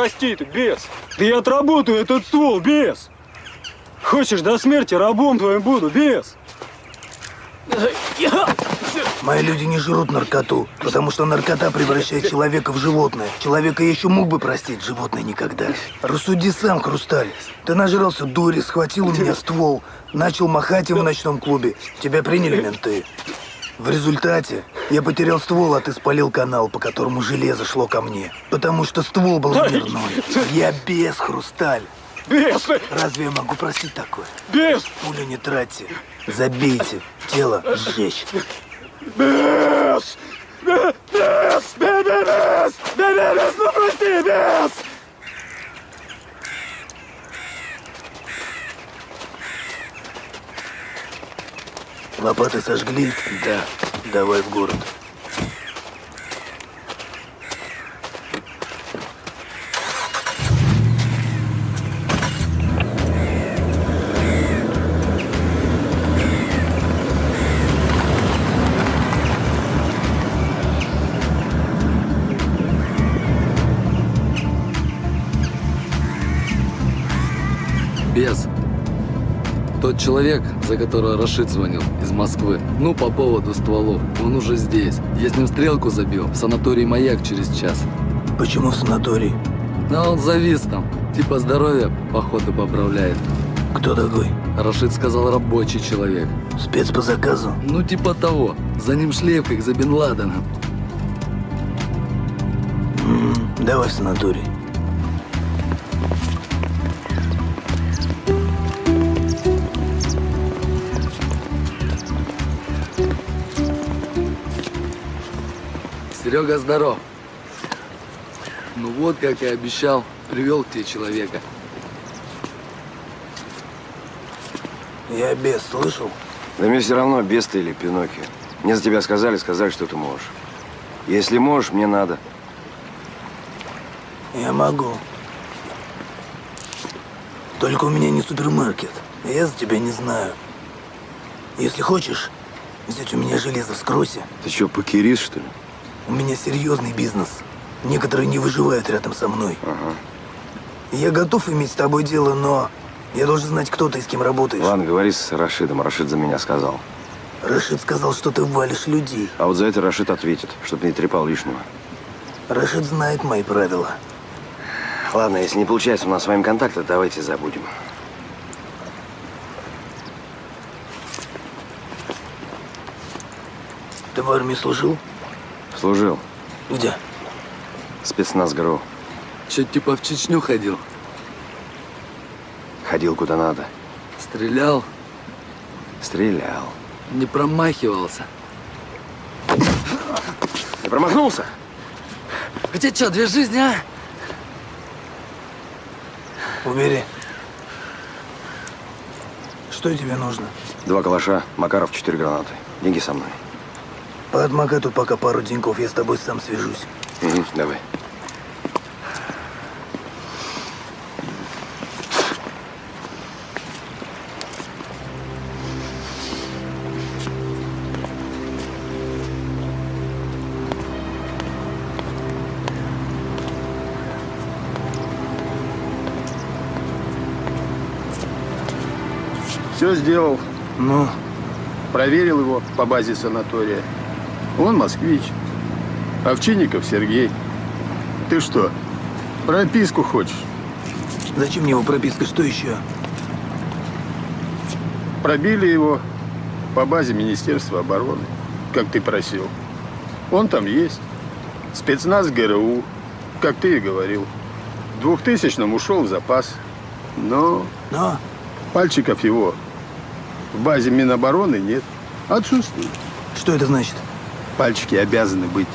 прости ты, бес! Да я отработаю этот ствол, бес! Хочешь до смерти рабом твоим буду, бес! Мои люди не жрут наркоту, потому что наркота превращает человека в животное. Человека еще мог бы простить, животное никогда. Рассуди сам, Хрусталь. Ты нажрался дури, схватил у меня ствол, начал махать им в ночном клубе. Тебя приняли менты. В результате я потерял ствол, а ты спалил канал, по которому железо шло ко мне. Потому что ствол был мирной. Я без, Хрусталь. Бес! Разве я могу просить такое? Бес! Пулю не тратьте. Забейте. Тело сжечь. Бес! Бес! Бес! Бес! Бес! Бес! Ну прости, бес! Лопаты сожгли? Да. Давай в город. Тот человек, за которого Рашид звонил, из Москвы, ну, по поводу стволов, он уже здесь. Я с ним стрелку забил, в санаторий «Маяк» через час. Почему в санаторий? Но он завис там, типа здоровье, походу, поправляет. Кто такой? Рашид сказал, рабочий человек. Спец по заказу. Ну, типа того. За ним шлейф, как за Бен Ладеном. М, Давай в санаторий. Серега, здоров. Ну вот, как и обещал, привел к тебе человека. Я без, слышал? Да мне все равно, без ты или Пиноккио. Мне за тебя сказали, сказали, что ты можешь. Если можешь, мне надо. Я могу. Только у меня не супермаркет. Я за тебя не знаю. Если хочешь, взять у меня железо вскройся. Ты что, покерист, что ли? У меня серьезный бизнес. Некоторые не выживают рядом со мной. Ага. Я готов иметь с тобой дело, но я должен знать, кто ты и с кем работаешь. Ладно, говори с Рашидом. Рашид за меня сказал. Рашид сказал, что ты валишь людей. А вот за это Рашид ответит, чтобы не трепал лишнего. Рашид знает мои правила. Ладно, если не получается у нас с вами контакта, давайте забудем. Ты в армии служил? Служил. Где? Спецназ ГРУ. Че, типа в Чечню ходил? Ходил куда надо. Стрелял, Стрелял. не промахивался. Ты промахнулся? У тебя что, две жизни, а? Убери. Что тебе нужно? Два калаша, Макаров, четыре гранаты. Деньги со мной. Поотмокай тут пока пару деньков, я с тобой сам свяжусь. Угу, давай. Все сделал. Ну, Проверил его по базе санатория. Он москвич. Овчинников Сергей. Ты что, прописку хочешь? зачем мне его прописка? Что еще? Пробили его по базе Министерства обороны, как ты просил. Он там есть. Спецназ ГРУ, как ты и говорил. В 2000-м ушел в запас. Но Но, пальчиков его в базе Минобороны нет. Отсутствует. что это значит? Пальчики обязаны быть.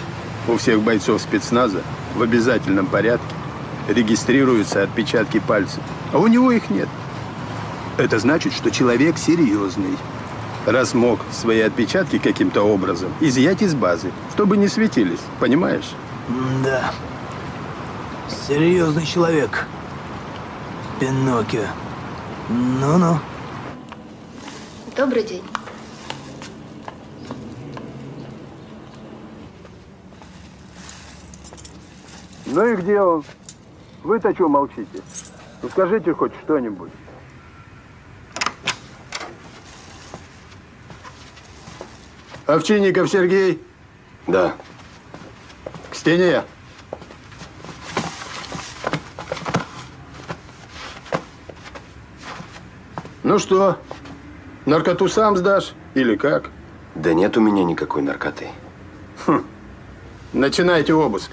У всех бойцов спецназа в обязательном порядке регистрируются отпечатки пальцев. А у него их нет. Это значит, что человек серьезный. Раз мог свои отпечатки каким-то образом изъять из базы, чтобы не светились. Понимаешь? Да. Серьезный человек. Пиноккио. Ну-ну. Добрый день. Ну и где он? Вы-то что молчите? Ну скажите хоть что-нибудь. Овчинников Сергей, Да. к стене. Ну что, наркоту сам сдашь или как? Да нет у меня никакой наркоты. Начинайте обыск.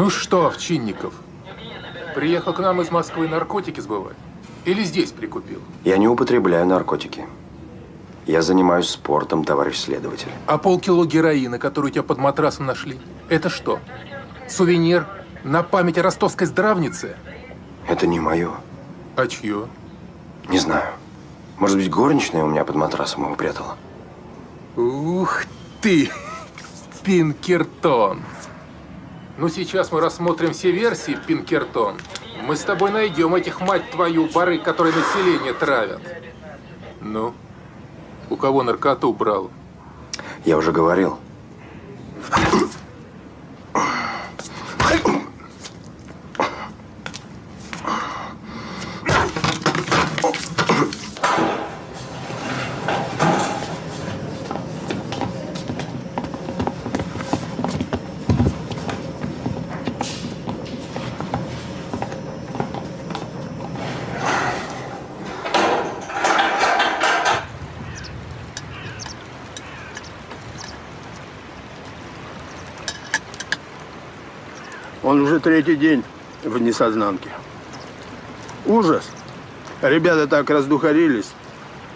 Ну что, Овчинников, приехал к нам из Москвы наркотики сбывать? Или здесь прикупил? Я не употребляю наркотики. Я занимаюсь спортом, товарищ следователь. А полкило героина, который у тебя под матрасом нашли, это что? Сувенир на память о ростовской здравнице? Это не мое. А чье? Не знаю. Может быть, горничная у меня под матрасом его прятала? Ух ты, Пинкертон. Ну, сейчас мы рассмотрим все версии, Пинкертон. Мы с тобой найдем этих, мать твою, бары, которые население травят. Ну, у кого наркоту брал? Я уже говорил. Он уже третий день в несознанке. Ужас. Ребята так раздухарились.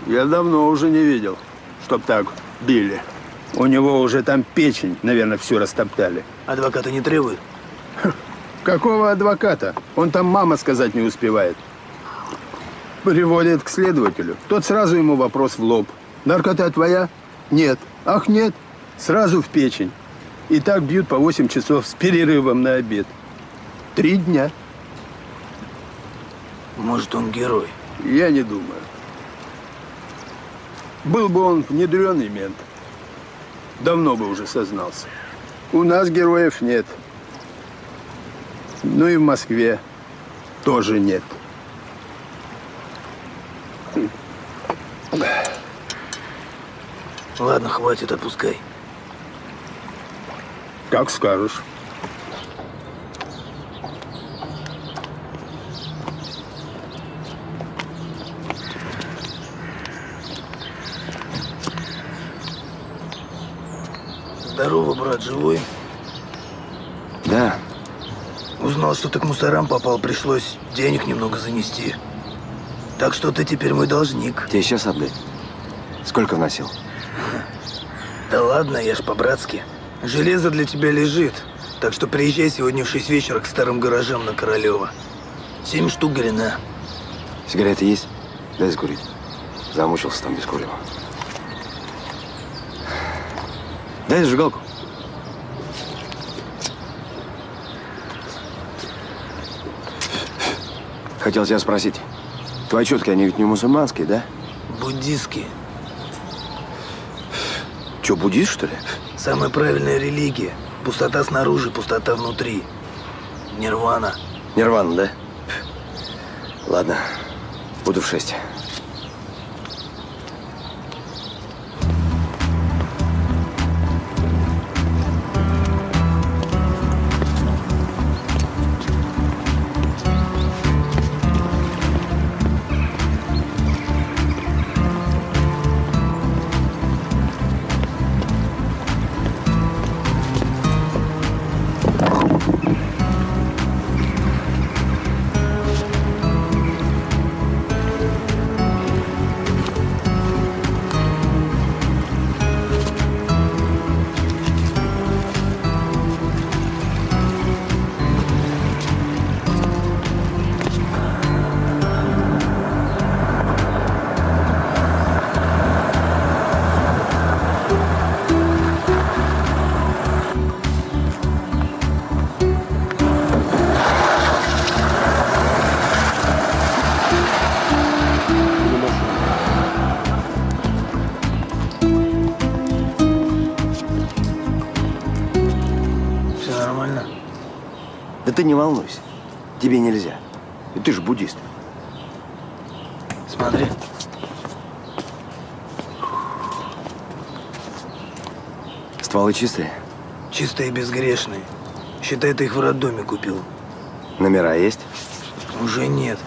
Я давно уже не видел, чтоб так били. У него уже там печень, наверное, всю растоптали. Адвоката не требует? Какого адвоката? Он там мама сказать не успевает. Приводит к следователю. Тот сразу ему вопрос в лоб. Наркота твоя? Нет. Ах, нет. Сразу в печень. И так бьют по 8 часов с перерывом на обед. Три дня. Может, он герой? Я не думаю. Был бы он внедренный мент, давно бы уже сознался. У нас героев нет. Ну и в Москве тоже нет. Ладно, хватит, отпускай. Как скажешь. Здорово, брат, живой? Да, Узнал, что ты к мусорам попал, пришлось денег немного занести. Так что ты теперь мой должник. тебе сейчас отдать. Сколько вносил? Да ладно, я ж по-братски. Железо для тебя лежит. Так что приезжай сегодня в 6 вечера к старым гаражам на Королева. Семь штук грина. Сигареты есть? Дай закурить. Замучился там без курева. Дай зажигалку. Хотел тебя спросить. Твои четки, они ведь не мусульманские, да? Буддистские. Че, буддист, что ли? Самая правильная религия. Пустота снаружи, пустота внутри. Нирвана. Нирвана, да? Ладно, буду в шесть. Ты не волнуйся. Тебе нельзя. И ты же буддист. Смотри. Стволы чистые? Чистые и безгрешные. Считай, ты их в роддоме купил. Номера есть? Уже нет.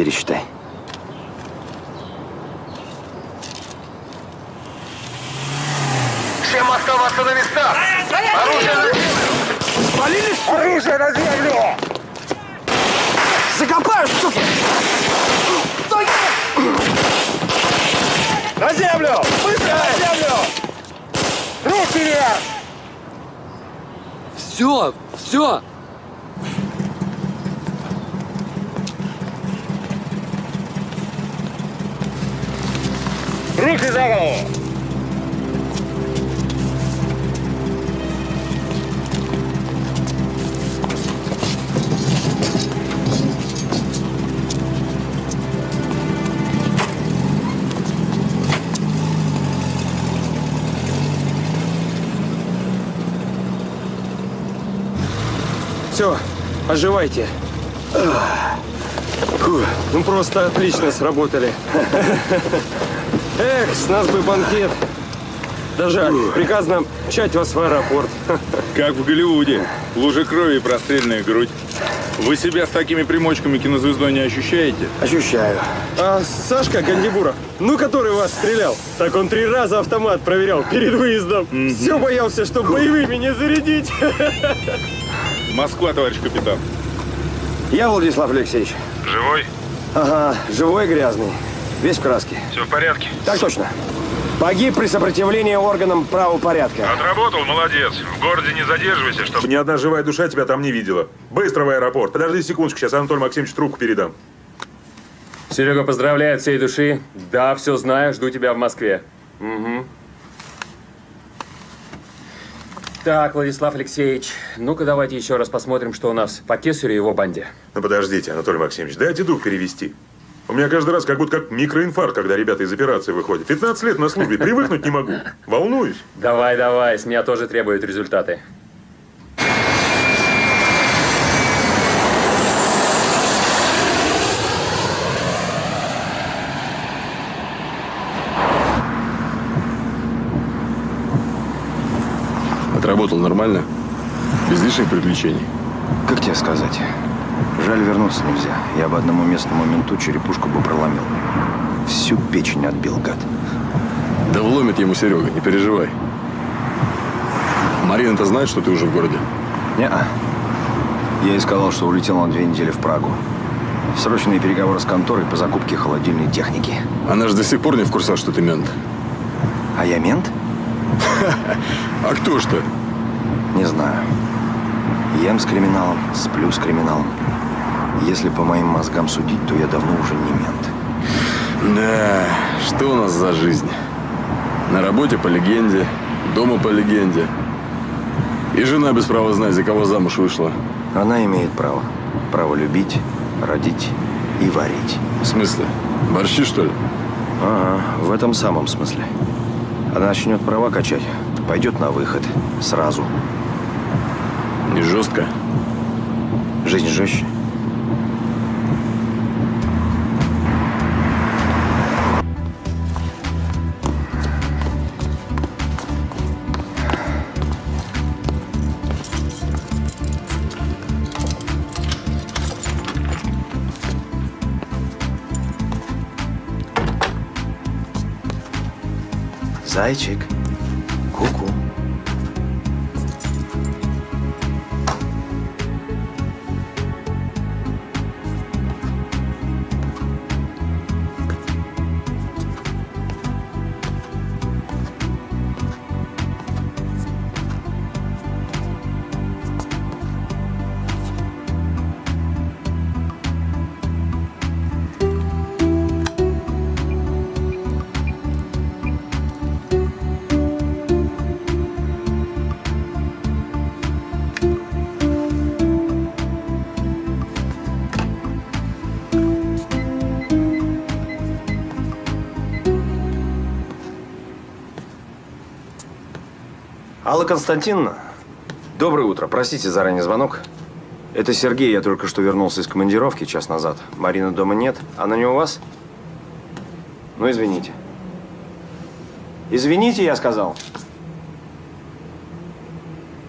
Пересчитай. Всем оставаться на местах! Оружие на землю! Оружие на землю! Закопаю, суки! На землю! Быстро на землю! Руки вверх! Все, все! Оживайте. Фу, ну просто отлично сработали. Эх, с нас бы банкет. Да жаль, приказано мчать вас в аэропорт. Как в Голливуде. Лужа крови и простреленная грудь. Вы себя с такими примочками кинозвездой не ощущаете? Ощущаю. А Сашка Гандибуров, ну который вас стрелял, так он три раза автомат проверял перед выездом. Все боялся, что боевыми не зарядить. Москва, товарищ капитан. Я Владислав Алексеевич. Живой? Ага, живой грязный. Весь в краске. Все в порядке? Так точно. Погиб при сопротивлении органам правопорядка. Отработал, молодец. В городе не задерживайся, чтобы... Ни одна живая душа тебя там не видела. Быстро в аэропорт. Подожди секундочку, сейчас Анатолий Максимович трубку передам. Серега, поздравляю от всей души. Да, все знаю, жду тебя в Москве. Угу. Так, Владислав Алексеевич, ну-ка давайте еще раз посмотрим, что у нас по Кесарю и его банде. Ну подождите, Анатолий Максимович, дайте дух перевести. У меня каждый раз как будто как микроинфаркт, когда ребята из операции выходят. 15 лет на службе, привыкнуть не могу. Волнуюсь. Давай, давай, с меня тоже требуют результаты. Отработал нормально? Без лишних приключений? Как тебе сказать? Жаль, вернуться нельзя. Я бы одному местному менту черепушку бы проломил. Всю печень отбил, гад. Да вломит ему Серега, не переживай. Марина-то знает, что ты уже в городе? Не-а. Я ей сказал, что улетел на две недели в Прагу. Срочные переговоры с конторой по закупке холодильной техники. Она же до сих пор не в курсах, что ты мент. А я мент? А кто ж ты? Не знаю. Ем с криминалом, сплю с криминалом. Если по моим мозгам судить, то я давно уже не мент. Да, что у нас за жизнь? На работе по легенде, дома по легенде. И жена без права знать, за кого замуж вышла. Она имеет право. Право любить, родить и варить. В смысле? Борщи, что ли? Ага, в этом самом смысле. Она начнет права качать, пойдет на выход. Сразу. Не жестко? Жизнь жестче. Зайчик. Константиновна, доброе утро. Простите за ранний звонок. Это Сергей, я только что вернулся из командировки час назад. Марины дома нет. Она не у вас? Ну, извините. Извините, я сказал.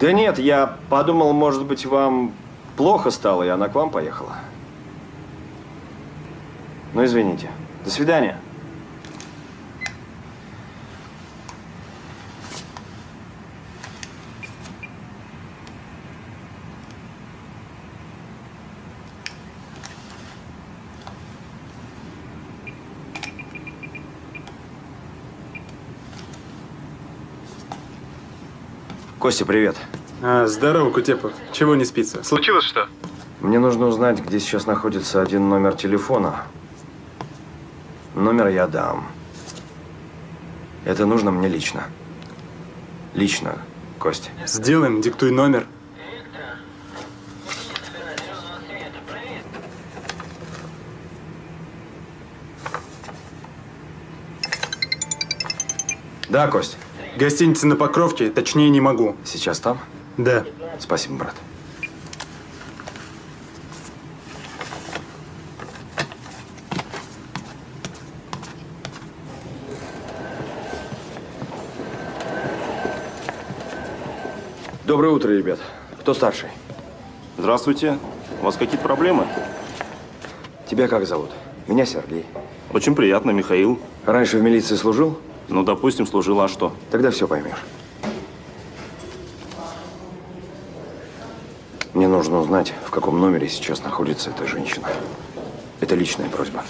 Да нет, я подумал, может быть, вам плохо стало, и она к вам поехала. Ну, извините. До свидания. Костя, привет. А, здорово, Кутепов. Чего не спится? Случилось что? Мне нужно узнать, где сейчас находится один номер телефона. Номер я дам. Это нужно мне лично. Лично, Костя. Сделаем, диктуй номер. Да, Кость. Гостиница на Покровке, точнее не могу. Сейчас там? Да. Спасибо, брат. Доброе утро, ребят. Кто старший? Здравствуйте. У вас какие-то проблемы? Тебя как зовут? Меня Сергей. Очень приятно, Михаил. Раньше в милиции служил? Ну, допустим, служил, а что? Тогда все поймешь. Мне нужно узнать, в каком номере сейчас находится эта женщина. Это личная просьба.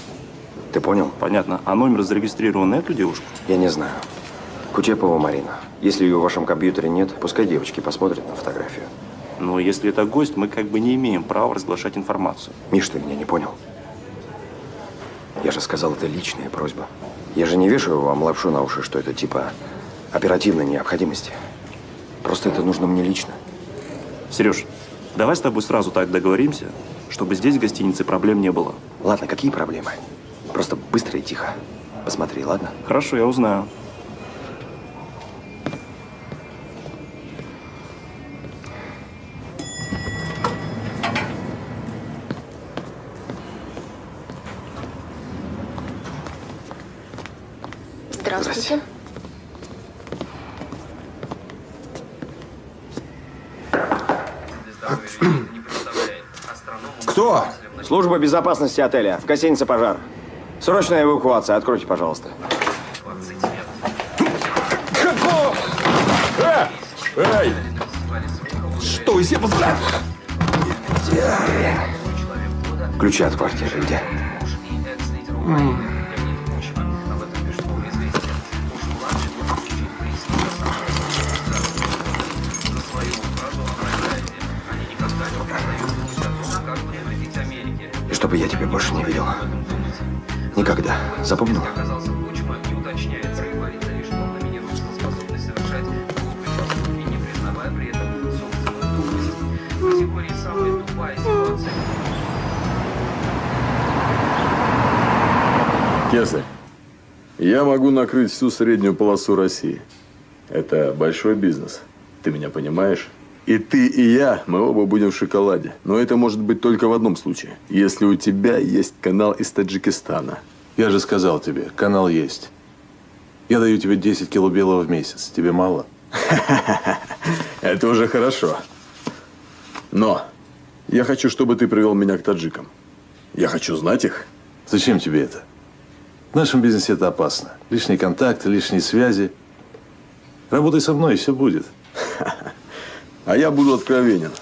Ты понял? Понятно. А номер зарегистрирован на эту девушку? Я не знаю. Кутепова Марина. Если ее в вашем компьютере нет, пускай девочки посмотрят на фотографию. Но если это гость, мы как бы не имеем права разглашать информацию. Миш, ты меня не понял? Я же сказал, это личная просьба. Я же не вешаю вам лапшу на уши, что это типа оперативной необходимости. Просто это нужно мне лично. Сереж, давай с тобой сразу так договоримся, чтобы здесь в гостинице проблем не было. Ладно, какие проблемы? Просто быстро и тихо. Посмотри, ладно? Хорошо, я узнаю. Служба безопасности отеля. В гостинице пожар. Срочная эвакуация. Откройте, пожалуйста. Эй! Что, все позволяют? Ключи от квартиры где? И Запомнил? Кесарь, я могу накрыть всю среднюю полосу России. Это большой бизнес. Ты меня понимаешь? И ты, и я, мы оба будем в шоколаде. Но это может быть только в одном случае. Если у тебя есть канал из Таджикистана. Я же сказал тебе, канал есть. Я даю тебе 10 кило белого в месяц. Тебе мало? Это уже хорошо. Но я хочу, чтобы ты привел меня к таджикам. Я хочу знать их. Зачем тебе это? В нашем бизнесе это опасно. Лишние контакты, лишние связи. Работай со мной, и все будет. А я буду откровенен.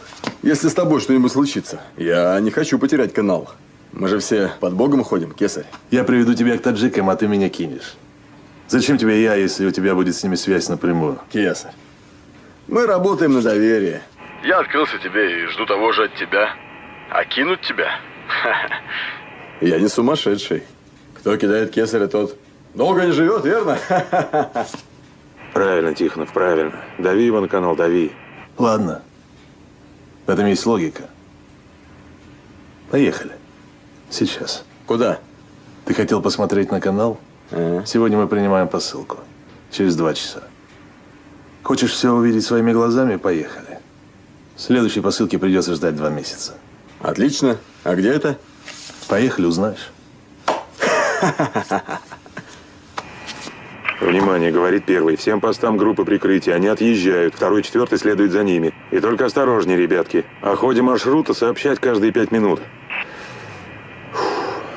Если с тобой что-нибудь случится, я не хочу потерять канал. Мы же все под Богом ходим, кесарь. Я приведу тебя к таджикам, а ты меня кинешь. Зачем тебе я, если у тебя будет с ними связь напрямую? Кесарь, мы работаем на доверие. Я открылся тебе и жду того же от тебя. А кинуть тебя? Я не сумасшедший. Кто кидает кесаря, тот долго не живет, верно? Правильно, Тихонов, правильно. Дави его на канал, дави. Ладно. В этом есть логика. Поехали. Сейчас. Куда? Ты хотел посмотреть на канал? Сегодня мы принимаем посылку. Через два часа. Хочешь все увидеть своими глазами? Поехали. Следующей посылки придется ждать два месяца. Отлично. А где это? Поехали, узнаешь. Внимание, говорит первый. Всем постам группы прикрытия. Они отъезжают. Второй, четвертый следует за ними. И только осторожнее, ребятки. О ходе маршрута сообщать каждые пять минут.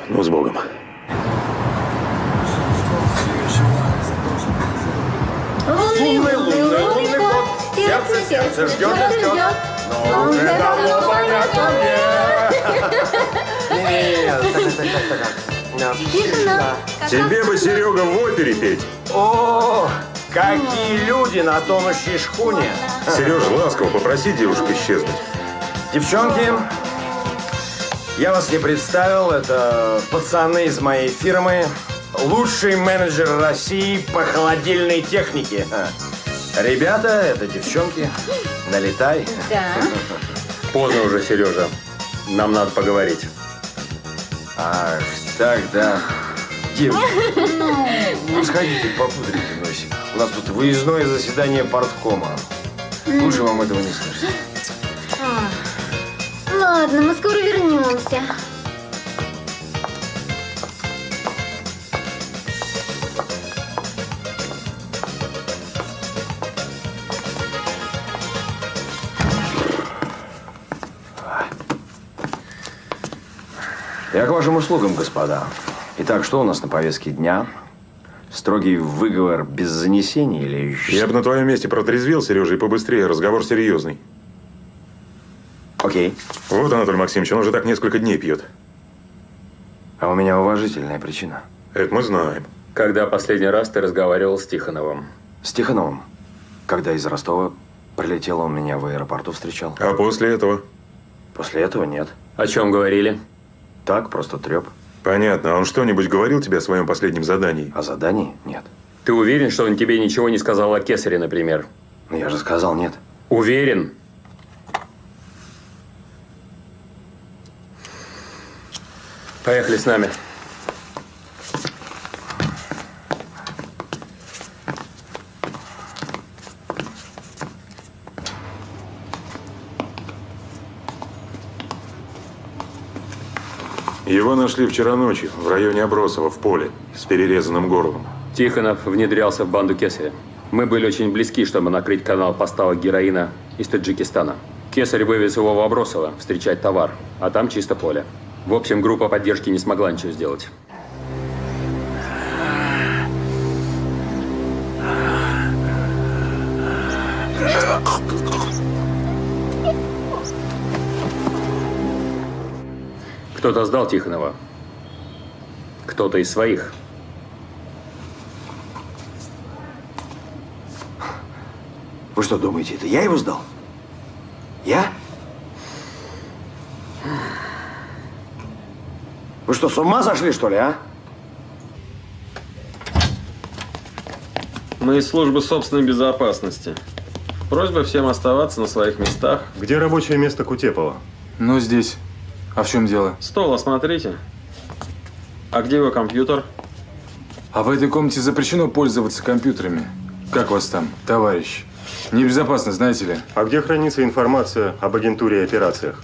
Ну, с Богом. Лунный, лунный, лунный кот, сердце, сердце ждет и ждет. Но уже давно понятно Тебе бы, Серега, в опере петь. О, какие люди на тонущей шхуне. Сережа, ласково попроси девушку исчезнуть. Девчонки, я вас не представил. Это пацаны из моей фирмы. Лучший менеджер России по холодильной технике. Ребята, это девчонки. Налетай. Да. Поздно уже, Сережа. Нам надо поговорить. Ах, так, да. Девушки, ну сходите, попудрите носик. У нас тут выездное заседание парткома. Лучше вам этого не слышать. Ладно, мы скоро вернемся. Я к вашим услугам, господа. Итак, что у нас на повестке дня? Строгий выговор без занесений или... Я бы на твоем месте протрезвел, Сережа, и побыстрее. Разговор серьезный. Окей. Вот, Анатолий Максимович, он уже так несколько дней пьет. А у меня уважительная причина. Это мы знаем. Когда последний раз ты разговаривал с Тихоновым? С Тихоновым? Когда из Ростова прилетел, он меня в аэропорту встречал. А после этого? После этого нет. О чем говорили? Так, просто треп. Понятно. А он что-нибудь говорил тебе о своем последнем задании? О задании? Нет. Ты уверен, что он тебе ничего не сказал о Кесаре, например? Ну, я же сказал нет. Уверен? Поехали с нами. Его нашли вчера ночью в районе Обросова, в поле, с перерезанным горлом. Тихонов внедрялся в банду Кесаря. Мы были очень близки, чтобы накрыть канал поставок героина из Таджикистана. Кесарь вывез его в Обросово встречать товар, а там чисто поле. В общем, группа поддержки не смогла ничего сделать. Кто-то сдал Тихонова. Кто-то из своих. Вы что думаете, это я его сдал? Я? Вы что, с ума сошли, что ли, а? Мы из службы собственной безопасности. Просьба всем оставаться на своих местах. Где рабочее место Кутепова? Ну, здесь. А в чем дело? Стол осмотрите. А где его компьютер? А в этой комнате запрещено пользоваться компьютерами. Как вас там, товарищ? Небезопасно, знаете ли. А где хранится информация об агентуре и операциях?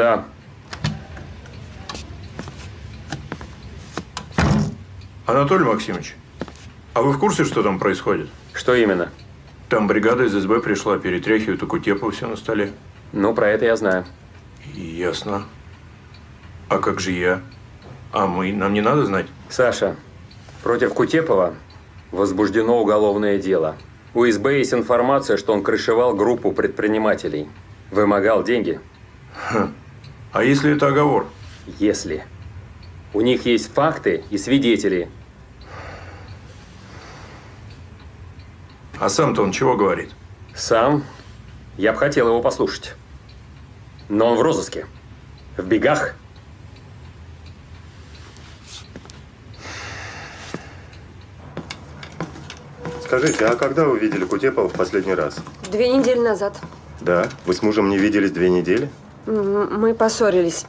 Да. Анатолий Максимович, а вы в курсе, что там происходит? Что именно? Там бригада из СБ пришла, перетряхивают Кутепова все на столе. Ну, про это я знаю. Ясно. А как же я? А мы? Нам не надо знать? Саша, против Кутепова возбуждено уголовное дело. У СБ есть информация, что он крышевал группу предпринимателей. Вымогал деньги. Хм. А если это оговор? Если. У них есть факты и свидетели. А сам-то он чего говорит? Сам? Я бы хотел его послушать. Но он в розыске. В бегах. Скажите, а когда вы видели Кутепова в последний раз? Две недели назад. Да. Вы с мужем не виделись две недели? Мы поссорились.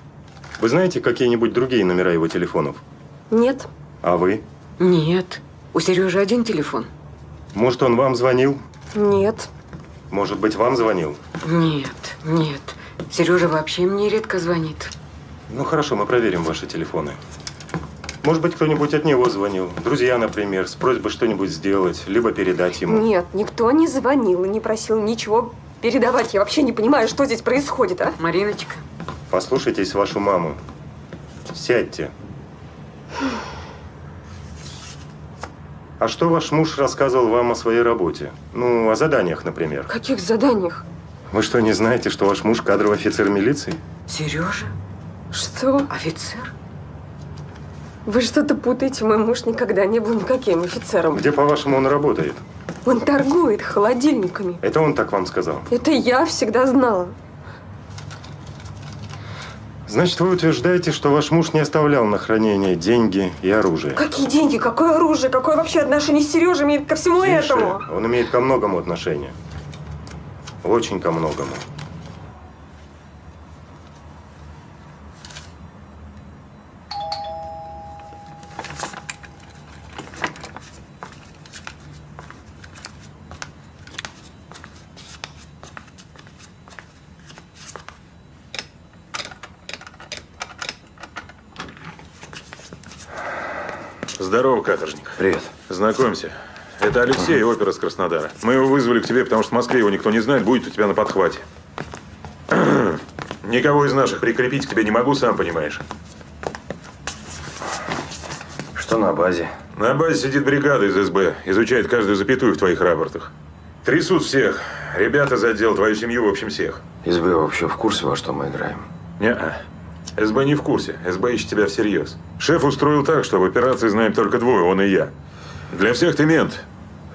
Вы знаете какие-нибудь другие номера его телефонов? Нет. А вы? Нет. У Сережи один телефон. Может, он вам звонил? Нет. Может быть, вам звонил? Нет, нет. Сережа вообще мне редко звонит. Ну хорошо, мы проверим ваши телефоны. Может быть, кто-нибудь от него звонил? Друзья, например, с просьбой что-нибудь сделать, либо передать ему. Нет, никто не звонил и не просил ничего передавать. Я вообще не понимаю, что здесь происходит, а? Мариночка. Послушайтесь вашу маму. Сядьте. А что ваш муж рассказывал вам о своей работе? Ну, о заданиях, например. Каких заданиях? Вы что, не знаете, что ваш муж кадровый офицер милиции? Сережа? Что? Офицер? Вы что-то путаете. Мой муж никогда не был никаким офицером. Где, по-вашему, он работает? Он торгует холодильниками. Это он так вам сказал? Это я всегда знала. Значит, вы утверждаете, что ваш муж не оставлял на хранение деньги и оружие? Какие деньги? Какое оружие? Какое вообще отношение Сережа имеет ко всему Тише. этому? Он имеет ко многому отношение. Очень ко многому. Здорово, каторжник. Привет. Знакомься. Это Алексей, опер из Краснодара. Мы его вызвали к тебе, потому что в Москве его никто не знает, будет у тебя на подхвате. Никого из наших прикрепить к тебе не могу, сам понимаешь. Что на базе? На базе сидит бригада из СБ, изучает каждую запятую в твоих рапортах. Трясут всех. Ребята за отдел, твою семью, в общем, всех. СБ вообще в курсе, во что мы играем? Не-а. СБ не в курсе. СБ ищет тебя всерьез. Шеф устроил так, что в операции знаем только двое, он и я. Для всех ты мент,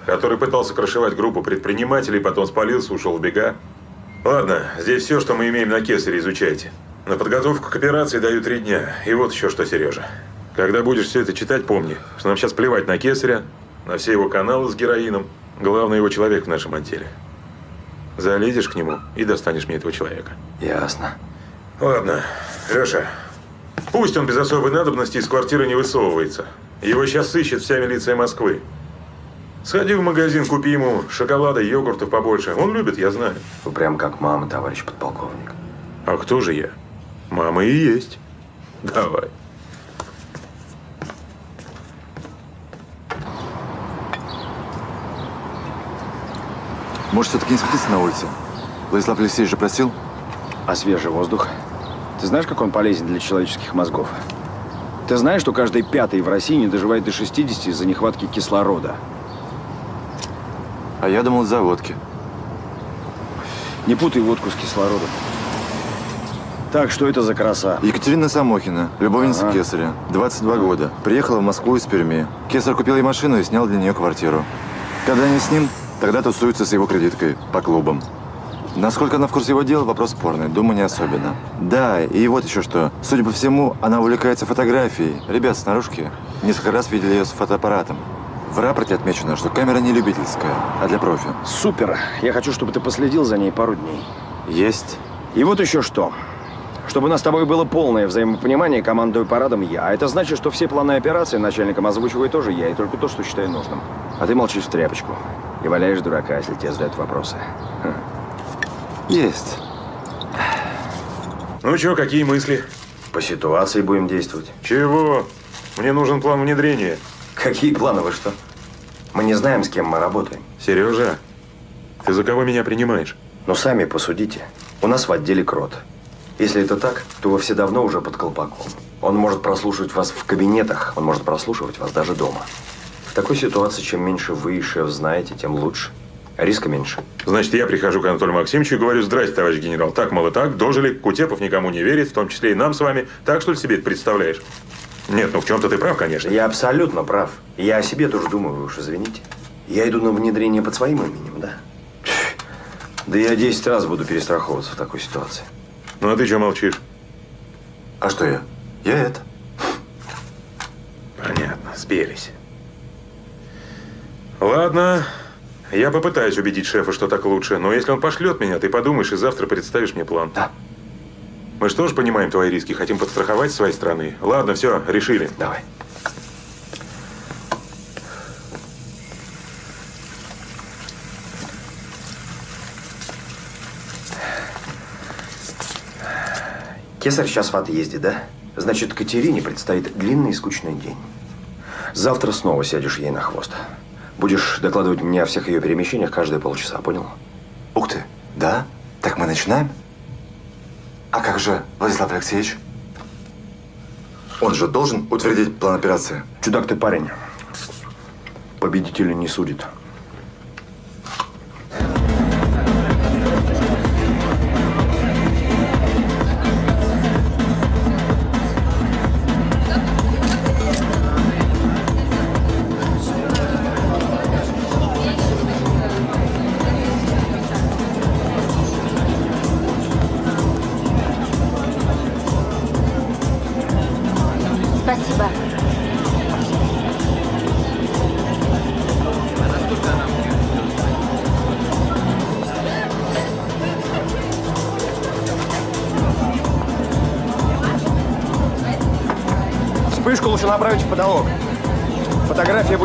который пытался крышевать группу предпринимателей, потом спалился, ушел в бега. Ладно, здесь все, что мы имеем на кесаре, изучайте. На подготовку к операции даю три дня. И вот еще что, Сережа. Когда будешь все это читать, помни, что нам сейчас плевать на кесаря, на все его каналы с героином. Главный его человек в нашем отделе. Залезешь к нему и достанешь мне этого человека. Ясно. Ладно, Леша, пусть он без особой надобности из квартиры не высовывается. Его сейчас ищет вся милиция Москвы. Сходи в магазин, купи ему шоколада, йогуртов побольше. Он любит, я знаю. Вы прям как мама, товарищ подполковник. А кто же я? Мама и есть. Давай. Может, все-таки не светиться на улице? Владислав Алексеевич же просил? А свежий воздух? Ты знаешь, как он полезен для человеческих мозгов? Ты знаешь, что каждый пятый в России не доживает до 60 из-за нехватки кислорода? А я думал, из-за водки. Не путай водку с кислородом. Так, что это за краса? Екатерина Самохина, любовница Ага. Кесаря, 22 года. Приехала в Москву из Перми. Кесарь купил ей машину и снял для нее квартиру. Когда они с ним, тогда тусуются с его кредиткой по клубам. Насколько она в курсе его дела, вопрос спорный. Думаю, не особенно. Да, и вот еще что. Судя по всему, она увлекается фотографией. Ребят с наружки несколько раз видели ее с фотоаппаратом. В рапорте отмечено, что камера не любительская, а для профи. Супер. Я хочу, чтобы ты последил за ней пару дней. Есть. И вот еще что. Чтобы у нас с тобой было полное взаимопонимание, командую парадом я. А это значит, что все планы операции начальником озвучиваю тоже я, и только то, что считаю нужным. А ты молчишь в тряпочку. И валяешь дурака, если тебе задают вопросы. Хм. Есть. Ну что, какие мысли? По ситуации будем действовать. Чего? Мне нужен план внедрения. Какие планы, вы что? Мы не знаем, с кем мы работаем. Сережа, ты за кого меня принимаешь? Но сами посудите. У нас в отделе крот. Если это так, то вы все давно уже под колпаком. Он может прослушивать вас в кабинетах, он может прослушивать вас даже дома. В такой ситуации, чем меньше вы и шеф знаете, тем лучше. Риска меньше. Значит, я прихожу к Анатолию Максимовичу и говорю, здрасте, товарищ генерал, так, мало так, дожили, Кутепов никому не верит, в том числе и нам с вами. Так, что ли, себе это представляешь? Нет, ну в чем-то ты прав, конечно. Я абсолютно прав. Я о себе тоже думаю, уж извините. Я иду на внедрение под своим именем, да? Да я 10 раз буду перестраховываться в такой ситуации. Ну а ты что молчишь? А что я? Я это. Понятно, спелись. Ладно, я попытаюсь убедить шефа, что так лучше, но если он пошлет меня, ты подумаешь и завтра представишь мне план. Да. Мы же тоже понимаем твои риски, хотим подстраховать своей стороны. Ладно, все, решили. Давай. Кесарь сейчас в отъезде, да? Значит, Катерине предстоит длинный и скучный день. Завтра снова сядешь ей на хвост. Будешь докладывать мне о всех ее перемещениях каждые полчаса, понял? Ух ты, да? Так мы начинаем? А как же Владислав Алексеевич? Он же должен утвердить план операции. Чудак ты парень. Победителя не судит.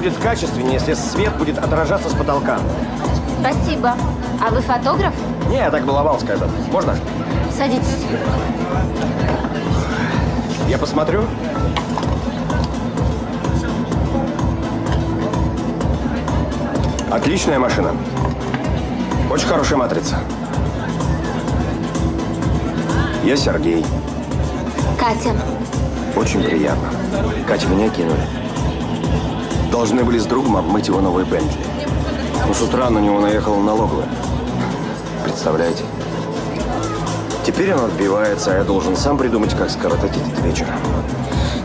Будет качественнее, если свет будет отражаться с потолка. Спасибо. А вы фотограф? Не, я так баловался когда Можно? Садитесь. Я посмотрю. Отличная машина. Очень хорошая матрица. Я Сергей. Катя. Очень приятно. Катя, меня кинули. Должны были с другом обмыть его новый Бентли. Но с утра на него наехала налоговая. Представляете? Теперь он отбивается, а я должен сам придумать, как скоротать этот вечер.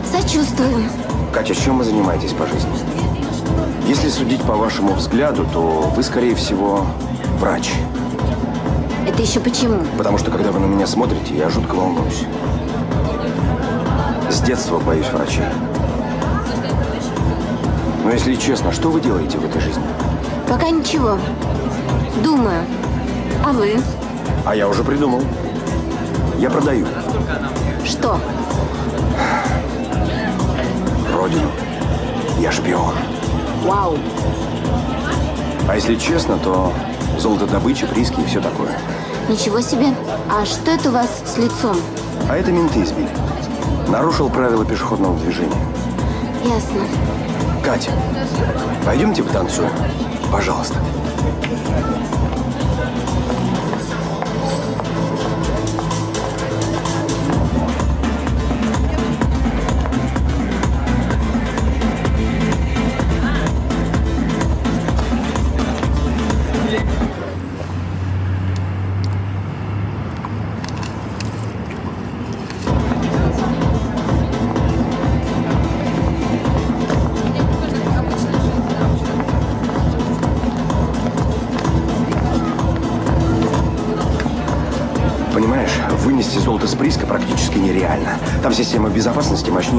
Сочувствую. Катя, чем вы занимаетесь по жизни? Если судить по вашему взгляду, то вы, скорее всего, врач. Это еще почему? Потому что, когда вы на меня смотрите, я жутко волнуюсь. С детства боюсь врачей. Но если честно, что вы делаете в этой жизни? Пока ничего. Думаю. А вы? А я уже придумал. Я продаю Что? родину. Я шпион. Вау. А если честно, то золотодобыча, прииски и все такое. Ничего себе. А что это у вас с лицом? А это менты избили. Нарушил правила пешеходного движения. Ясно. Катя, пойдемте потанцуем. Пожалуйста.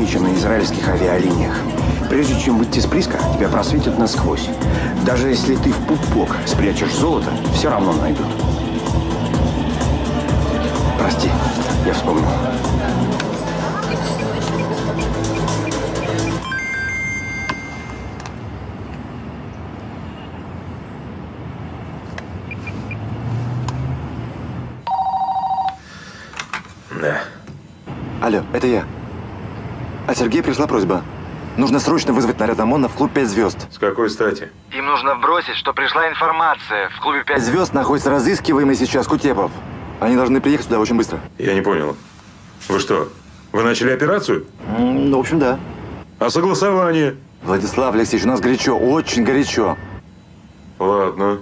Чем на израильских авиалиниях. Прежде чем выйти с прииска, тебя просветят насквозь. Даже если ты в пупок спрячешь золото, все равно найдут. Прости, я вспомнил. Да. Алло, это я. От Сергея пришла просьба. Нужно срочно вызвать наряд ОМОНа в клуб «Пять звезд». С какой стати? Им нужно бросить, что пришла информация. В клубе «Пять звезд» находится разыскиваемый сейчас Кутепов. Они должны приехать сюда очень быстро. Я не понял. Вы что, вы начали операцию? Ну, в общем, да. А согласование? Владислав Алексеевич, у нас горячо, очень горячо. Ладно.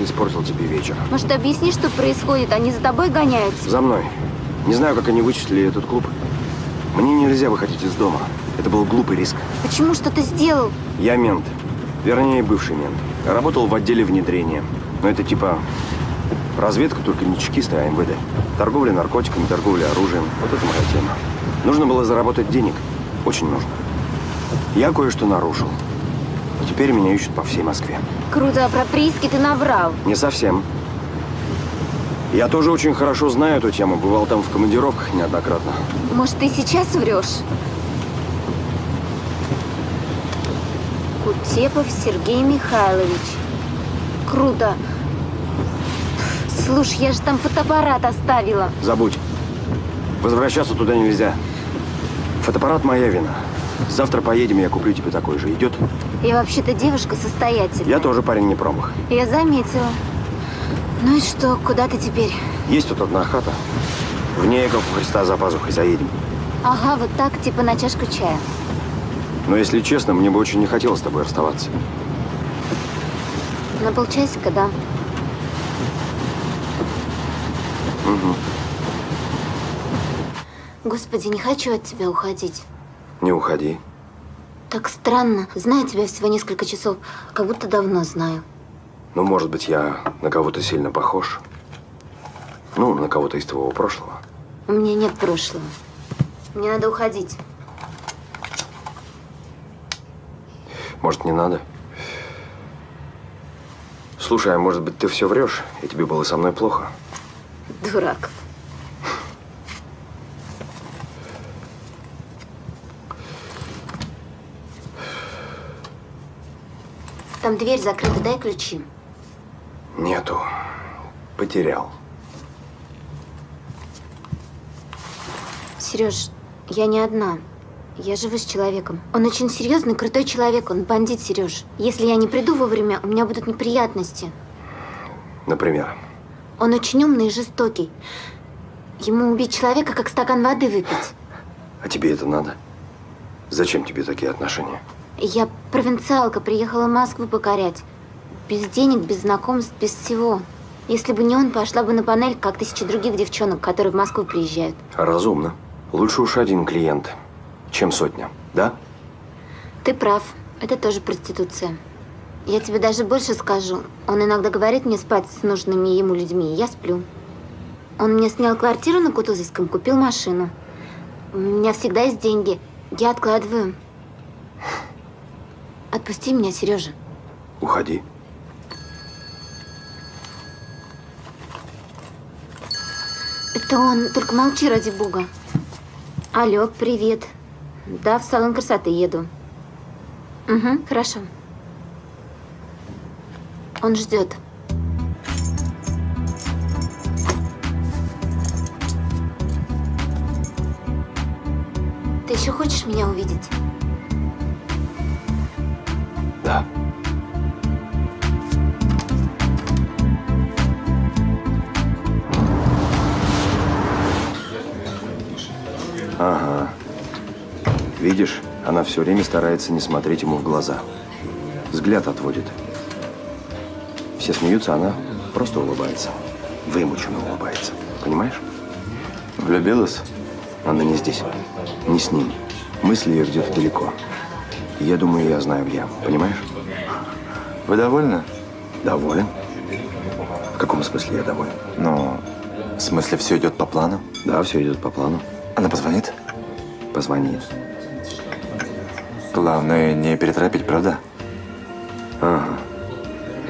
Кажется, испортил тебе вечер. Может, объясни, что происходит? Они за тобой гоняются. За мной. Не знаю, как они вычислили этот клуб. Мне нельзя выходить из дома. Это был глупый риск. Почему что ты сделал? Я мент. Вернее, бывший мент. Работал в отделе внедрения. Но это типа разведка, только не чекисты, а МВД. Торговля наркотиками, торговля оружием. Вот это моя тема. Нужно было заработать денег. Очень нужно. Я кое-что нарушил. И теперь меня ищут по всей Москве. Круто, а про прииски ты наврал. Не совсем. Я тоже очень хорошо знаю эту тему. Бывал там в командировках неоднократно. Может, ты сейчас врешь? Кутепов Сергей Михайлович. Круто. Слушай, я же там фотоаппарат оставила. Забудь. Возвращаться туда нельзя. Фотоаппарат моя вина. Завтра поедем, я куплю тебе такой же. Идет? Я вообще-то девушка состоятельная. Я тоже парень не промах. Я заметила. Ну и что, куда ты теперь? Есть тут одна хата. В ней, как у Христа за пазухой, заедем. Ага, вот так, типа на чашку чая. Но если честно, мне бы очень не хотелось с тобой расставаться. На полчасика, да. Угу. Господи, не хочу от тебя уходить. Не уходи. Так странно. Знаю тебя всего несколько часов, как будто давно знаю. Ну, может быть, я на кого-то сильно похож. Ну, на кого-то из твоего прошлого. У меня нет прошлого. Мне надо уходить. Может, не надо? Слушай, а может быть, ты все врешь, и тебе было со мной плохо? Дурак. Там дверь закрыта, дай ключи. Нету. Потерял. Сереж, я не одна. Я живу с человеком. Он очень серьезный, крутой человек. Он бандит, Сереж. Если я не приду вовремя, у меня будут неприятности. Например. Он очень умный и жестокий. Ему убить человека, как стакан воды выпить. А тебе это надо? Зачем тебе такие отношения? Я провинциалка, приехала в Москву покорять. Без денег, без знакомств, без всего. Если бы не он, пошла бы на панель, как тысячи других девчонок, которые в Москву приезжают. Разумно. Лучше уж один клиент, чем сотня, да? Ты прав. Это тоже проституция. Я тебе даже больше скажу. Он иногда говорит мне спать с нужными ему людьми, и я сплю. Он мне снял квартиру на Кутузовском, купил машину. У меня всегда есть деньги. Я откладываю. Отпусти меня, Сережа. Уходи. Это он. Только молчи, ради бога. Алло, привет. Да, в салон красоты еду. Угу, хорошо. Он ждет. Ты еще хочешь меня увидеть? Да. Ага. Видишь, она все время старается не смотреть ему в глаза. Взгляд отводит. Все смеются, она просто улыбается. Вымученно улыбается. Понимаешь? Влюбилась? Она не здесь. Не с ним. Мысли ее где-то далеко. Я думаю, я знаю где. Понимаешь? Вы довольны? Доволен. В каком смысле я доволен? Ну, в смысле, все идет по плану? Да, все идет по плану. Она позвонит? Позвонит. Главное, не переторопить, правда? Ага.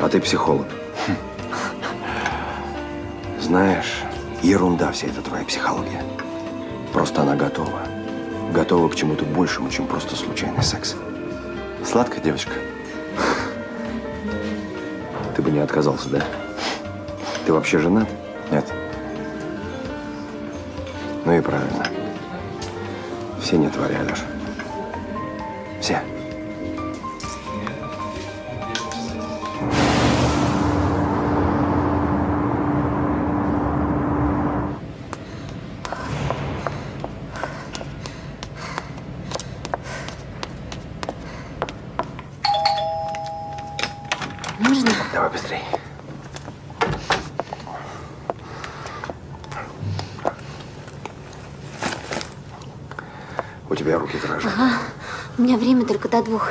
А ты психолог. Знаешь, ерунда вся эта твоя психология. Просто она готова. Готова к чему-то большему, чем просто случайный секс. Сладкая девочка. Ты бы не отказался, да? Ты вообще женат? Нет. Ну и правильно. Все не твори, Алеша. Все. Только до двух.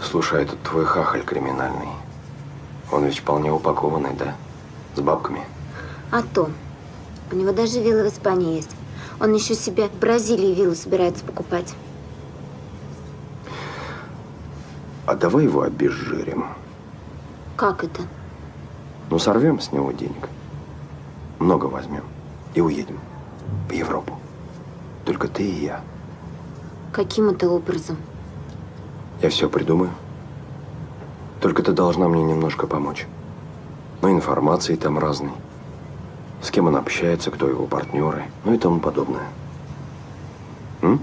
Слушай, а этот твой хахаль криминальный. Он ведь вполне упакованный, да? С бабками. А то. У него даже вилла в Испании есть. Он еще себе в Бразилии виллу собирается покупать. А давай его обезжирим. Как это? Ну, сорвем с него денег. Много возьмем. И уедем. В Европу. Только ты и я. Каким это образом? Я все придумаю. Только ты должна мне немножко помочь. Ну, информации там разной. С кем он общается, кто его партнеры, ну и тому подобное. М?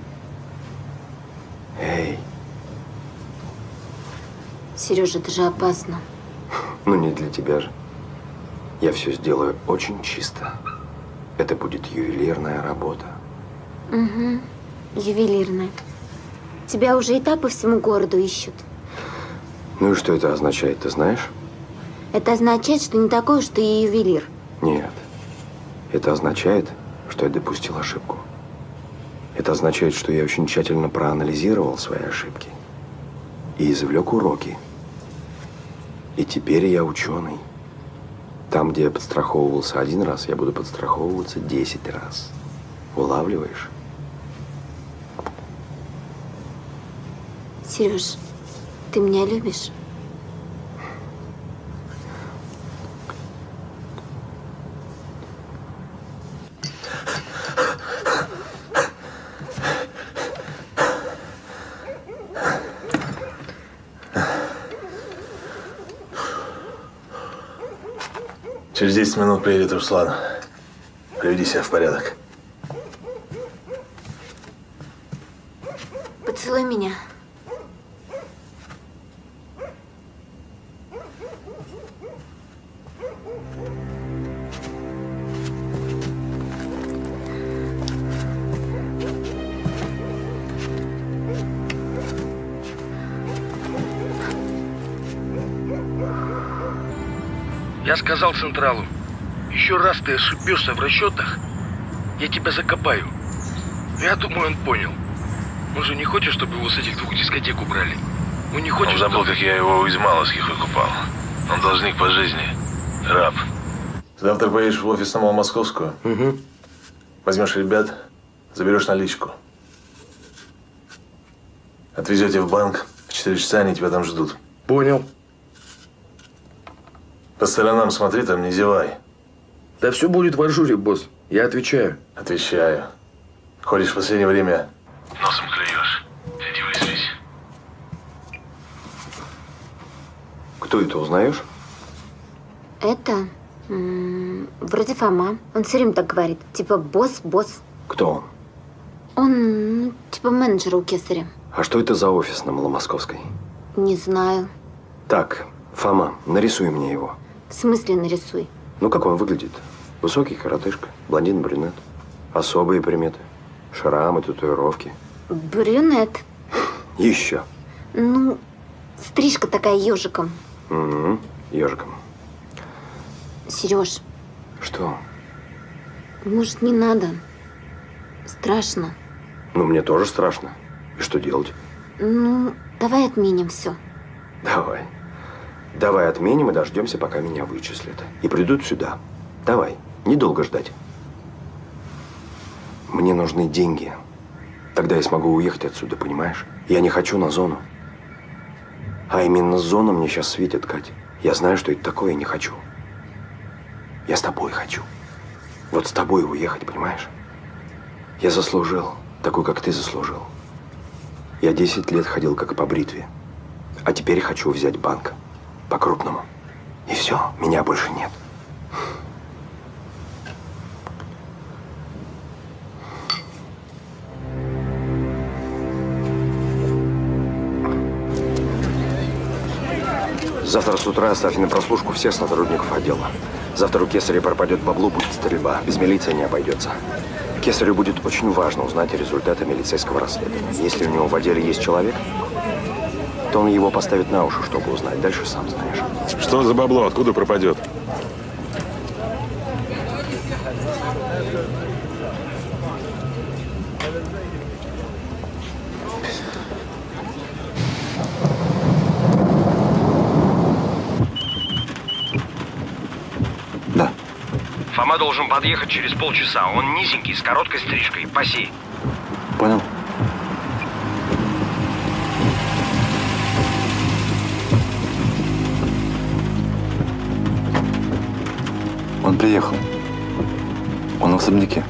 Эй, Сережа, это же опасно. ну не для тебя же. Я все сделаю очень чисто. Это будет ювелирная работа. Угу. Ювелирная. Тебя уже и так по всему городу ищут. Ну и что это означает, ты знаешь? Это означает, что не такой уж ты и ювелир. Нет. Это означает, что я допустил ошибку. Это означает, что я очень тщательно проанализировал свои ошибки и извлек уроки. И теперь я ученый. Там, где я подстраховывался один раз, я буду подстраховываться 10 раз. Улавливаешь? Сереж, ты меня любишь? Через 10 минут приедет Руслан. Приведи себя в порядок. Сказал Централу, еще раз ты ошибешься в расчетах, я тебя закопаю. Я думаю, он понял. Он же не хочет, чтобы его с этих двух дискотек убрали. Он не хочет, Он забыл, как я его из Маловских выкупал. Он должник по жизни. Раб. Завтра поедешь в офис на Маломосковскую. Угу. Возьмешь ребят, заберешь наличку. Отвезете в банк. В 4 часа они тебя там ждут. Понял. По сторонам смотри, там не зевай. Да все будет в ажуре, босс. Я отвечаю. Отвечаю. Ходишь в последнее время. Носом клюешь. Иди выспись. Кто это, узнаешь? Это м, вроде Фома. Он все время так говорит. Типа босс, босс. Кто он? Он ну, типа менеджер у Кесаря. А что это за офис на Маломосковской? Не знаю. Так, Фома, нарисуй мне его. В смысле нарисуй? Ну, как он выглядит? Высокий коротышка, блондин-брюнет. Особые приметы. Шрамы, татуировки. Брюнет. Еще. Ну, стрижка такая ежиком. Угу. Ежиком. Сереж, Что? может, не надо? Страшно. Ну, мне тоже страшно. И что делать? Ну, давай отменим все. Давай. Давай отменим и дождемся, пока меня вычислят. И придут сюда. Давай. Недолго ждать. Мне нужны деньги. Тогда я смогу уехать отсюда, понимаешь? Я не хочу на зону. А именно зона мне сейчас светит, Кать. Я знаю, что это такое, я не хочу. Я с тобой хочу. Вот с тобой уехать, понимаешь? Я заслужил, такой, как ты заслужил. Я 10 лет ходил как по бритве. А теперь хочу взять банк по-крупному. И все, меня больше нет. Завтра с утра оставьте на прослушку всех сотрудников отдела. Завтра у Кесаря пропадет баблу будет стрельба. Без милиции не обойдется. Кесарю будет очень важно узнать результаты милицейского расследования. Если у него в отделе есть человек, то он его поставит на уши, чтобы узнать. Дальше сам знаешь. Что за бабло? Откуда пропадет? Фома должен подъехать через полчаса. Он низенький, с короткой стрижкой. Паси. Понял. Приехал. Он в особняке.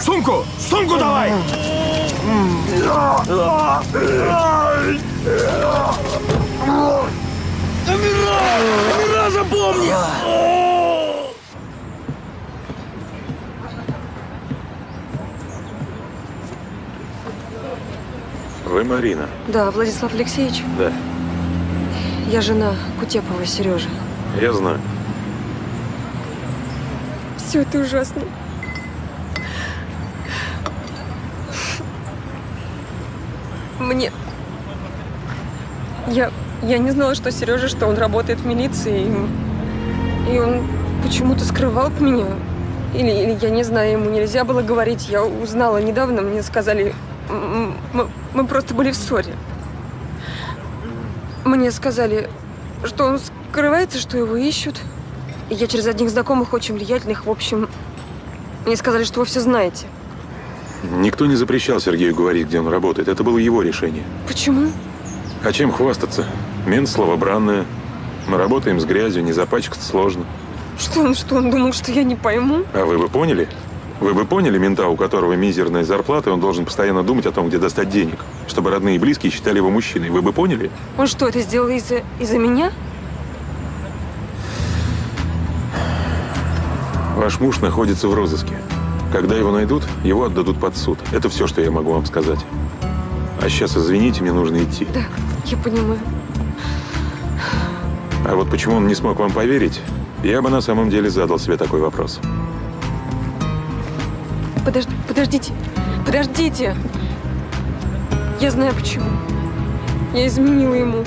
Сумку! Сумку давай! Амира, запомни! Вы Марина? Да, Владислав Алексеевич, Да, я жена Кутепова Сережи. я знаю. Все это ужасно. Мне... Я... Я не знала, что Сережа, что он работает в милиции. И, и он почему-то скрывал от меня. Или, или я не знаю, ему нельзя было говорить. Я узнала недавно, мне сказали... Мы, мы просто были в ссоре. Мне сказали, что он скрывается, что его ищут. И я через одних знакомых, очень влиятельных, в общем, мне сказали, что вы все знаете. Никто не запрещал Сергею говорить, где он работает. Это было его решение. Почему? А чем хвастаться? Мент слово бранное. Мы работаем с грязью, не запачкаться сложно. Что он, что он думал, что я не пойму? А вы бы поняли? Вы бы поняли мента, у которого мизерная зарплата, и он должен постоянно думать о том, где достать денег, чтобы родные и близкие считали его мужчиной. Вы бы поняли? Он что, это сделал из-за из-за меня? Ваш муж находится в розыске. Когда его найдут, его отдадут под суд. Это все, что я могу вам сказать. А сейчас, извините, мне нужно идти. Да, я понимаю. А вот почему он не смог вам поверить, я бы на самом деле задал себе такой вопрос. Подож- подождите, подождите. Я знаю почему. Я изменила ему.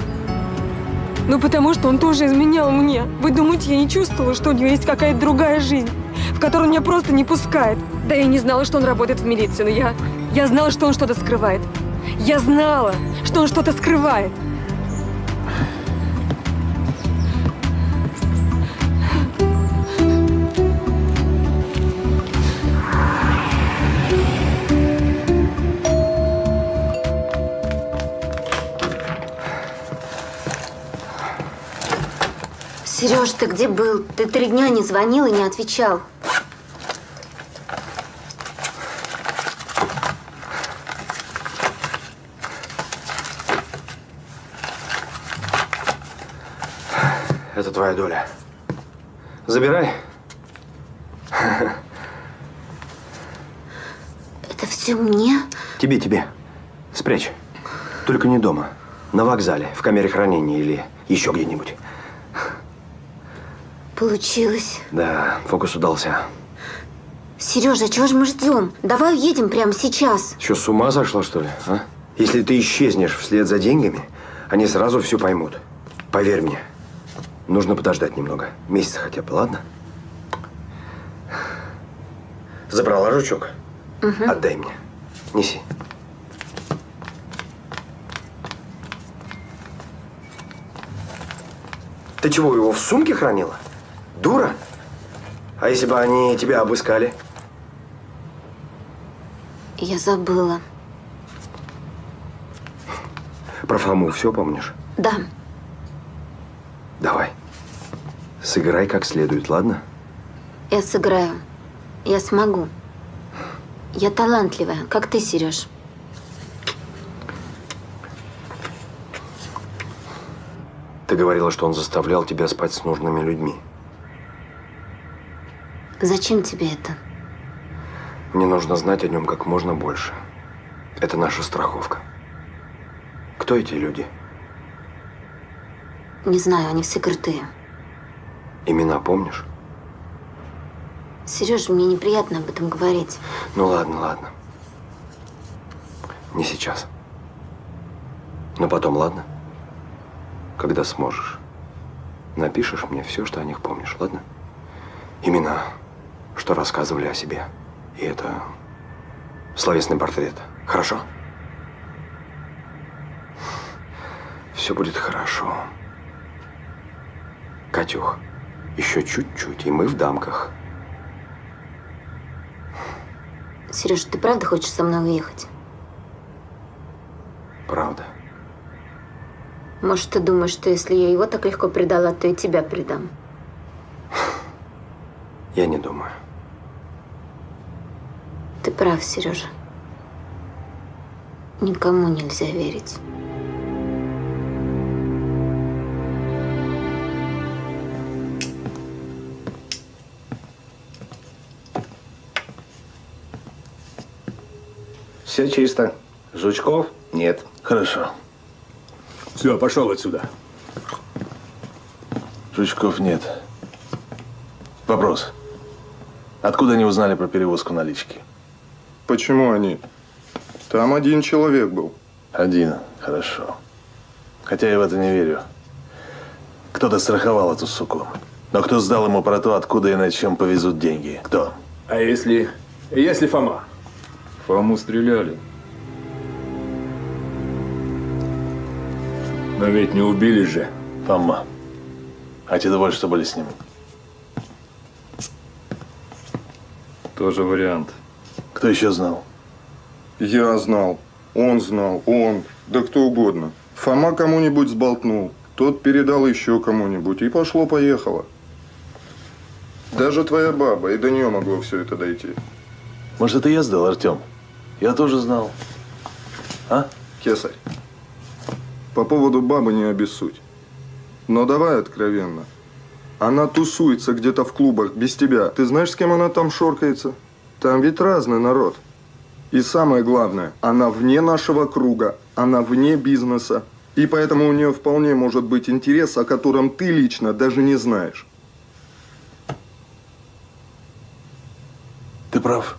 Ну, потому что он тоже изменял мне. Вы думаете, я не чувствовала, что у него есть какая-то другая жизнь, в которую он меня просто не пускает? Да я не знала, что он работает в милиции, но я... Я знала, что он что-то скрывает. Я знала, что он что-то скрывает. Сереж, ты где был? Ты три дня не звонил и не отвечал. Это твоя доля. Забирай. Это все мне? Тебе, тебе. Спрячь. Только не дома. На вокзале, в камере хранения или еще где-нибудь. Получилось. Да, фокус удался. Сережа, чего же мы ждем? Давай уедем прямо сейчас. Что, с ума сошла, что ли, а? Если ты исчезнешь вслед за деньгами, они сразу все поймут. Поверь мне. Нужно подождать немного. Месяц хотя бы, ладно? Забрала жучок? Отдай мне. Неси. Ты чего, его в сумке хранила? Дура? А если бы они тебя обыскали? Я забыла. Про Фому все помнишь? Да, Давай. Сыграй как следует, ладно? я сыграю. Я смогу. Я талантливая, как ты, Сереж. Ты говорила, что он заставлял тебя спать с нужными людьми. Зачем тебе это? Мне нужно знать о нем как можно больше. Это наша страховка. Кто эти люди? Не знаю, они все крутые. Имена помнишь? Сереж, мне неприятно об этом говорить. Ну ладно, ладно. Не сейчас. Но потом, ладно? Когда сможешь. Напишешь мне все, что о них помнишь, ладно? Имена, что рассказывали о себе. И это словесный портрет. Хорошо? Все будет хорошо. Катюх, еще чуть-чуть, и мы в дамках. Сереж, ты правда хочешь со мной уехать? Правда. Может, ты думаешь, что если я его так легко предала, то и тебя предам? Я не думаю. Ты прав, Сережа. Никому нельзя верить. Все чисто. Жучков? Нет. Хорошо. Все, пошел отсюда. Жучков нет. Вопрос. Откуда они узнали про перевозку налички? Почему они? Там один человек был. Один. Хорошо. Хотя я в это не верю. Кто-то страховал эту суку. Но кто сдал ему про то, откуда и на чем повезут деньги? Кто? А если... Если Фома? Фому стреляли. Но ведь не убили же. Фома. А те двое, что были с ним? Тоже вариант. Кто еще знал? Я знал. Он знал. Он. Да кто угодно. Фома кому-нибудь сболтнул. Тот передал еще кому-нибудь. И пошло-поехало. Даже твоя баба. И до нее могло все это дойти. Может, это я сдал, Артем? Я тоже знал. А? Кесарь. По поводу бабы не обессудь. Но давай откровенно. Она тусуется где-то в клубах без тебя. Ты знаешь, с кем она там шоркается? Там ведь разный народ. И самое главное, она вне нашего круга, она вне бизнеса. И поэтому у нее вполне может быть интерес, о котором ты лично даже не знаешь. Ты прав.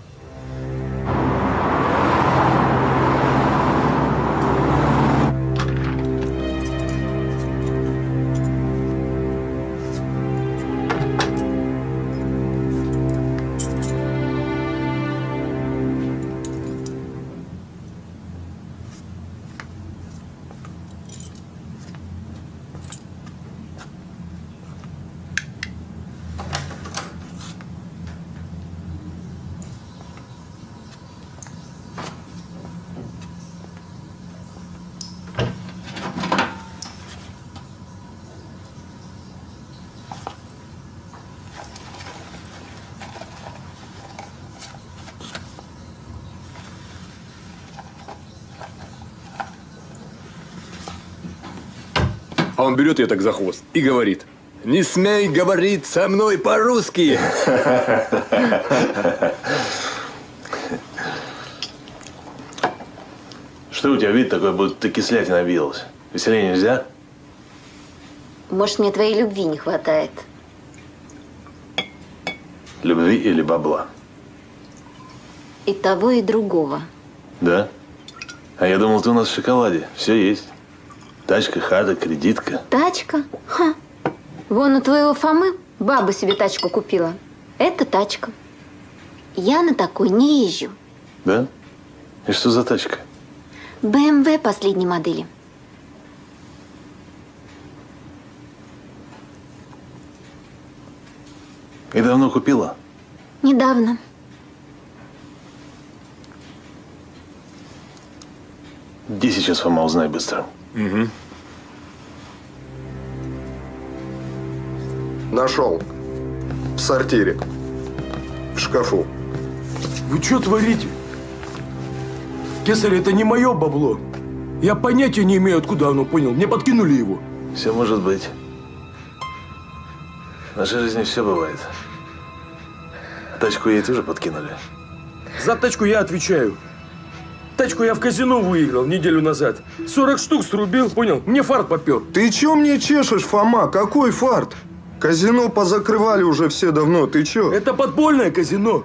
А он берет ее так за хвост и говорит, не смей говорить со мной по-русски. Что у тебя вид такой, будто ты кислятина объелась? Веселее нельзя? Может, мне твоей любви не хватает? Любви или бабла? И того, и другого. Да? А я думал, ты у нас в шоколаде. Все есть. Тачка, хата, кредитка. Тачка? Ха. Вон у твоего Фомы баба себе тачку купила. Это тачка. Я на такой не езжу. Да? И что за тачка? БМВ последней модели. И давно купила? Недавно. Где сейчас Фома, узнай быстро. Угу. Нашел. В сортире. В шкафу. Вы что творите? Кесарь, это не мое бабло. Я понятия не имею, откуда оно, понял? Мне подкинули его. Все может быть. В нашей жизни все бывает. Тачку ей тоже подкинули. За тачку я отвечаю. Тачку я в казино выиграл неделю назад. 40 штук срубил, понял? Мне фарт попер. Ты чё мне чешешь, Фома? Какой фарт? Казино позакрывали уже все давно. Ты чё? Это подпольное казино.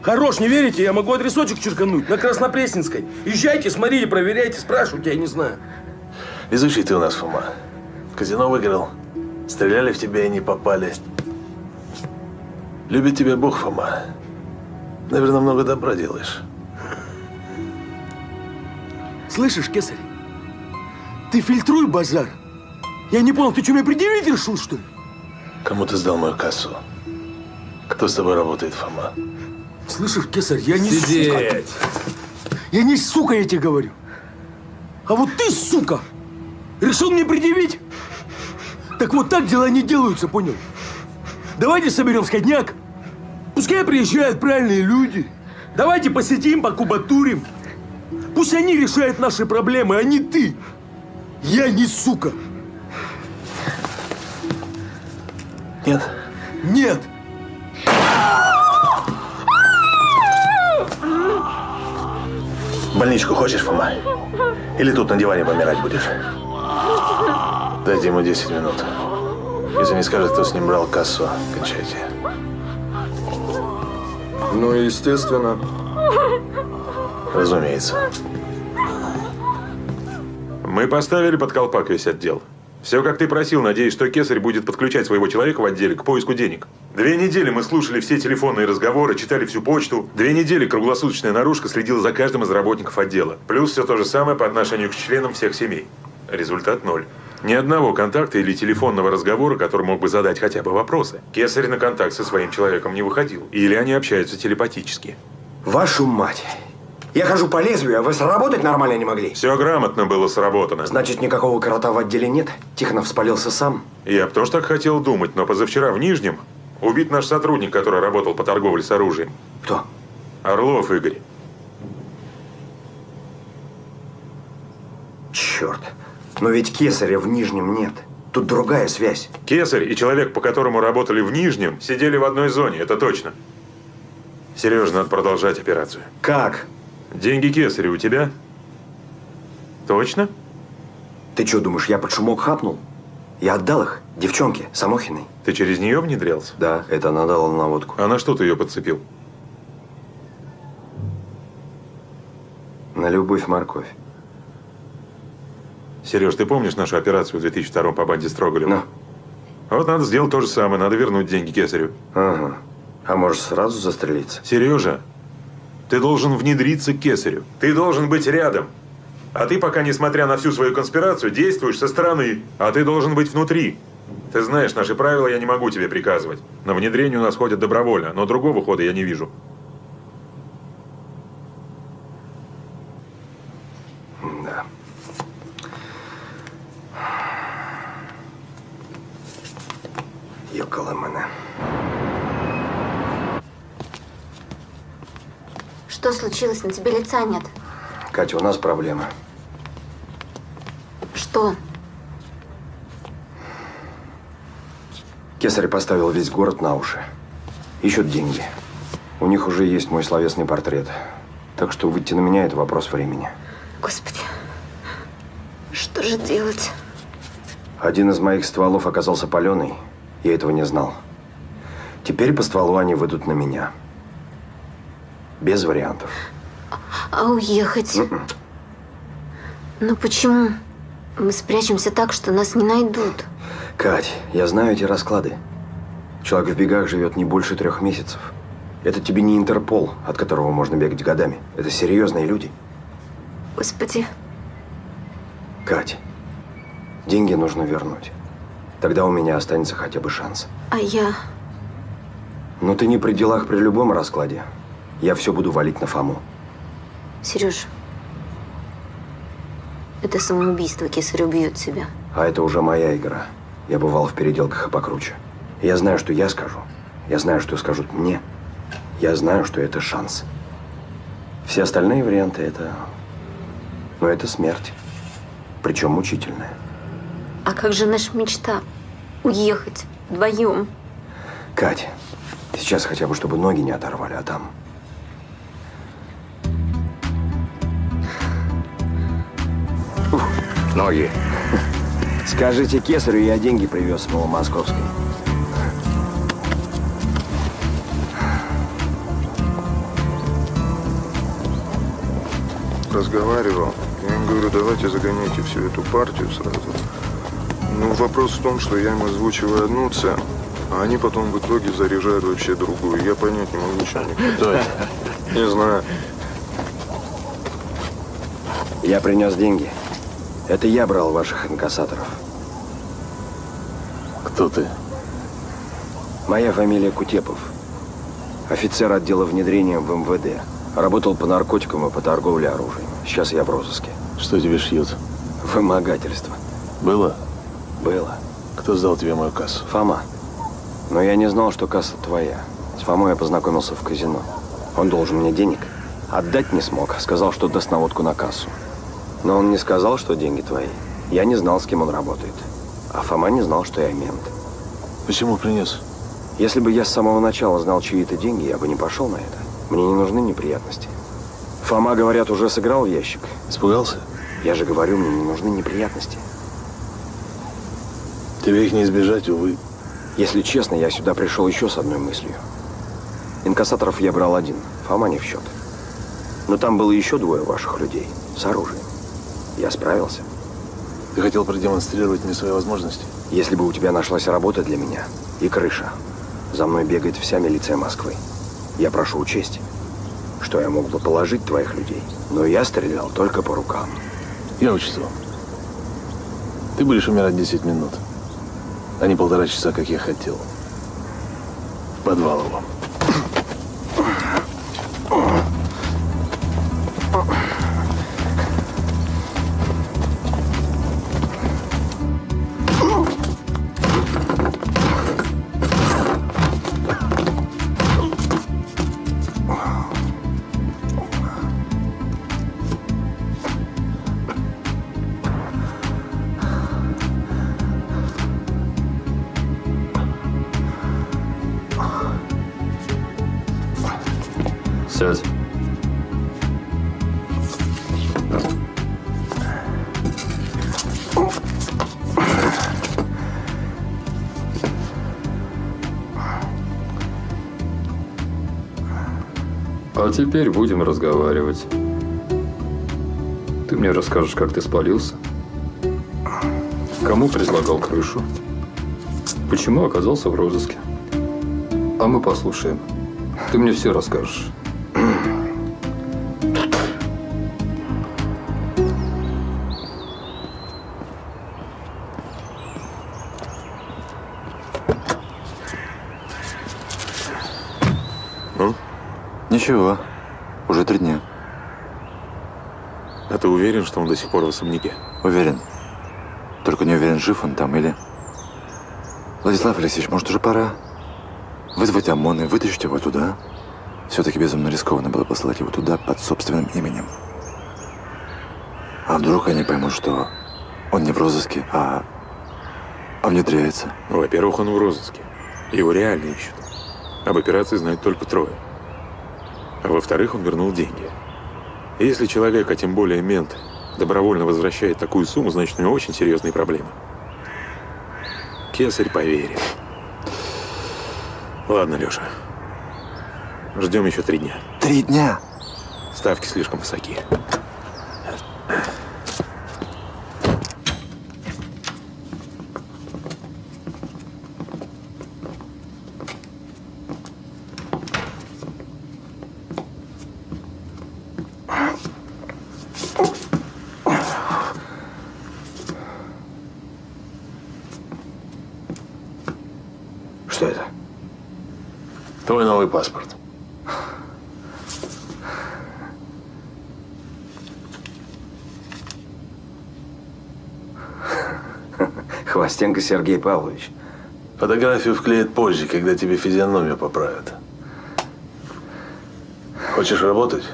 Хорош, не верите? Я могу адресочек черкануть на Краснопресненской. Езжайте, смотрите, проверяйте, спрашивайте, я не знаю. Везучий ты у нас, Фома. В казино выиграл. Стреляли в тебя и не попали. Любит тебя Бог, Фома. Наверное, много добра делаешь. Слышишь, Кесарь? Ты фильтруй базар. Я не понял, ты что, меня предъявить решил, что ли? Кому ты сдал мою кассу? Кто с тобой работает, Фома? Слышишь, Кесарь, я не Сидеть. сука. Я не сука, я тебе говорю. А вот ты, сука, решил мне предъявить? Так вот так дела не делаются, понял? Давайте соберем сходняк. Пускай приезжают правильные люди. Давайте посетим, покубатурим. Пусть они решают наши проблемы, а не ты. Я не сука. Нет? Нет. Больничку хочешь, Фома? Или тут на диване помирать будешь? Дайте ему 10 минут. Если не скажет, кто с ним брал кассу, кончайте. Ну, естественно. Разумеется. Мы поставили под колпак весь отдел. Все, как ты просил, надеюсь, что Кесарь будет подключать своего человека в отделе к поиску денег. Две недели мы слушали все телефонные разговоры, читали всю почту. Две недели круглосуточная наружка следила за каждым из работников отдела. Плюс все то же самое по отношению к членам всех семей. Результат ноль. Ни одного контакта или телефонного разговора, который мог бы задать хотя бы вопросы. Кесарь на контакт со своим человеком не выходил. Или они общаются телепатически. Вашу мать. Я хожу по лезвию, а вы сработать нормально не могли? Все грамотно было сработано. Значит, никакого крота в отделе нет? Тихонов спалился сам? Я бы тоже так хотел думать, но позавчера в Нижнем убит наш сотрудник, который работал по торговле с оружием. Кто? Орлов Игорь. Черт. Но ведь Кесаря в Нижнем нет. Тут другая связь. Кесарь и человек, по которому работали в Нижнем, сидели в одной зоне, это точно. Сережа, надо продолжать операцию. Как? Деньги Кесаря у тебя? Точно? Ты что, думаешь, я под шумок хапнул? Я отдал их девчонке, Самохиной. Ты через нее внедрялся? Да, это она дала наводку. А на что ты ее подцепил? На любовь морковь. Сереж, ты помнишь нашу операцию в 2002 по банде Строголева? Вот надо сделать то же самое, надо вернуть деньги Кесарю. Ага. А может сразу застрелиться? Сережа, ты должен внедриться к Кесарю. Ты должен быть рядом. А ты пока, несмотря на всю свою конспирацию, действуешь со стороны. А ты должен быть внутри. Ты знаешь, наши правила я не могу тебе приказывать. На внедрение у нас ходят добровольно, но другого хода я не вижу. Что случилось? На тебе лица нет. Катя, у нас проблема. Что? Кесарь поставил весь город на уши. Ищут деньги. У них уже есть мой словесный портрет. Так что выйти на меня – это вопрос времени. Господи, что же делать? Один из моих стволов оказался паленый. Я этого не знал. Теперь по стволу они выйдут на меня. Без вариантов. А уехать? Ну почему? Мы спрячемся так, что нас не найдут. Кать, я знаю эти расклады. Человек в бегах живет не больше трех месяцев. Это тебе не Интерпол, от которого можно бегать годами. Это серьезные люди. Господи, Кать, деньги нужно вернуть. Тогда у меня останется хотя бы шанс. а я... Но ты не при делах при любом раскладе. Я все буду валить на Фому. Сереж, это самоубийство, кесарь убьет себя. А это уже моя игра. Я бывал в переделках и покруче. Я знаю, что я скажу. Я знаю, что скажут мне. Я знаю, что это шанс. Все остальные варианты это... Ну, это смерть. Причем мучительная. А как же наша мечта? Уехать вдвоем. Кать, сейчас хотя бы, чтобы ноги не оторвали, а там... ноги. Скажите кесарю, я деньги привез с Новомосковской. разговаривал. Я им говорю, давайте загоняйте всю эту партию сразу. Ну, вопрос в том, что я им озвучиваю одну цену, а они потом в итоге заряжают вообще другую. Я понять не могу, что они? Не знаю. Я принес деньги. Это я брал ваших инкассаторов. Кто ты? Моя фамилия Кутепов. Офицер отдела внедрения в МВД. Работал по наркотикам и по торговле оружием. Сейчас я в розыске. Что тебе шьют? Вымогательство. Было? Было. Кто сдал тебе мою кассу? Фома. Но я не знал, что касса твоя. С Фомой я познакомился в казино. Он должен мне денег. Отдать не смог. Сказал, что даст наводку на кассу. Но он не сказал, что деньги твои. Я не знал, с кем он работает. А Фома не знал, что я мент. Почему принес? Если бы я с самого начала знал, чьи это деньги, я бы не пошел на это. Мне не нужны неприятности. Фома, говорят, уже сыграл в ящик. Испугался? Я же говорю, мне не нужны неприятности. Тебе их не избежать, увы. Если честно, я сюда пришел еще с одной мыслью. Инкассаторов я брал один, Фома не в счет. Но там было еще двое ваших людей с оружием. Я справился. Ты хотел продемонстрировать мне свои возможности? Если бы у тебя нашлась работа для меня и крыша, за мной бегает вся милиция Москвы. Я прошу учесть, что я мог бы положить твоих людей, но я стрелял только по рукам. Я учту. Ты будешь умирать 10 минут, а не полтора часа, как я хотел. В подвал его. Теперь будем разговаривать. Ты мне расскажешь, как ты спалился? Кому предлагал крышу? Почему оказался в розыске? А мы послушаем. Ты мне все расскажешь. Ничего. Уже три дня. А ты уверен, что он до сих пор в особняке? Уверен. Только не уверен, жив он там или... Владислав Алексеевич, может, уже пора вызвать ОМОН и вытащить его туда? Все-таки безумно рискованно было послать его туда под собственным именем. А вдруг они поймут, что он не в розыске, а, а внедряется? Ну, Во-первых, он в розыске. Его реально ищут. Об операции знают только трое. А во-вторых, он вернул деньги. Если человек, а тем более мент, добровольно возвращает такую сумму, значит, у него очень серьезные проблемы. Кесарь поверит. Ладно, Леша. Ждем еще три дня. Три дня? Ставки слишком высоки. Что это? Твой новый паспорт. Хвостенко Сергей Павлович. Фотографию вклеят позже, когда тебе физиономию поправят. Хочешь работать?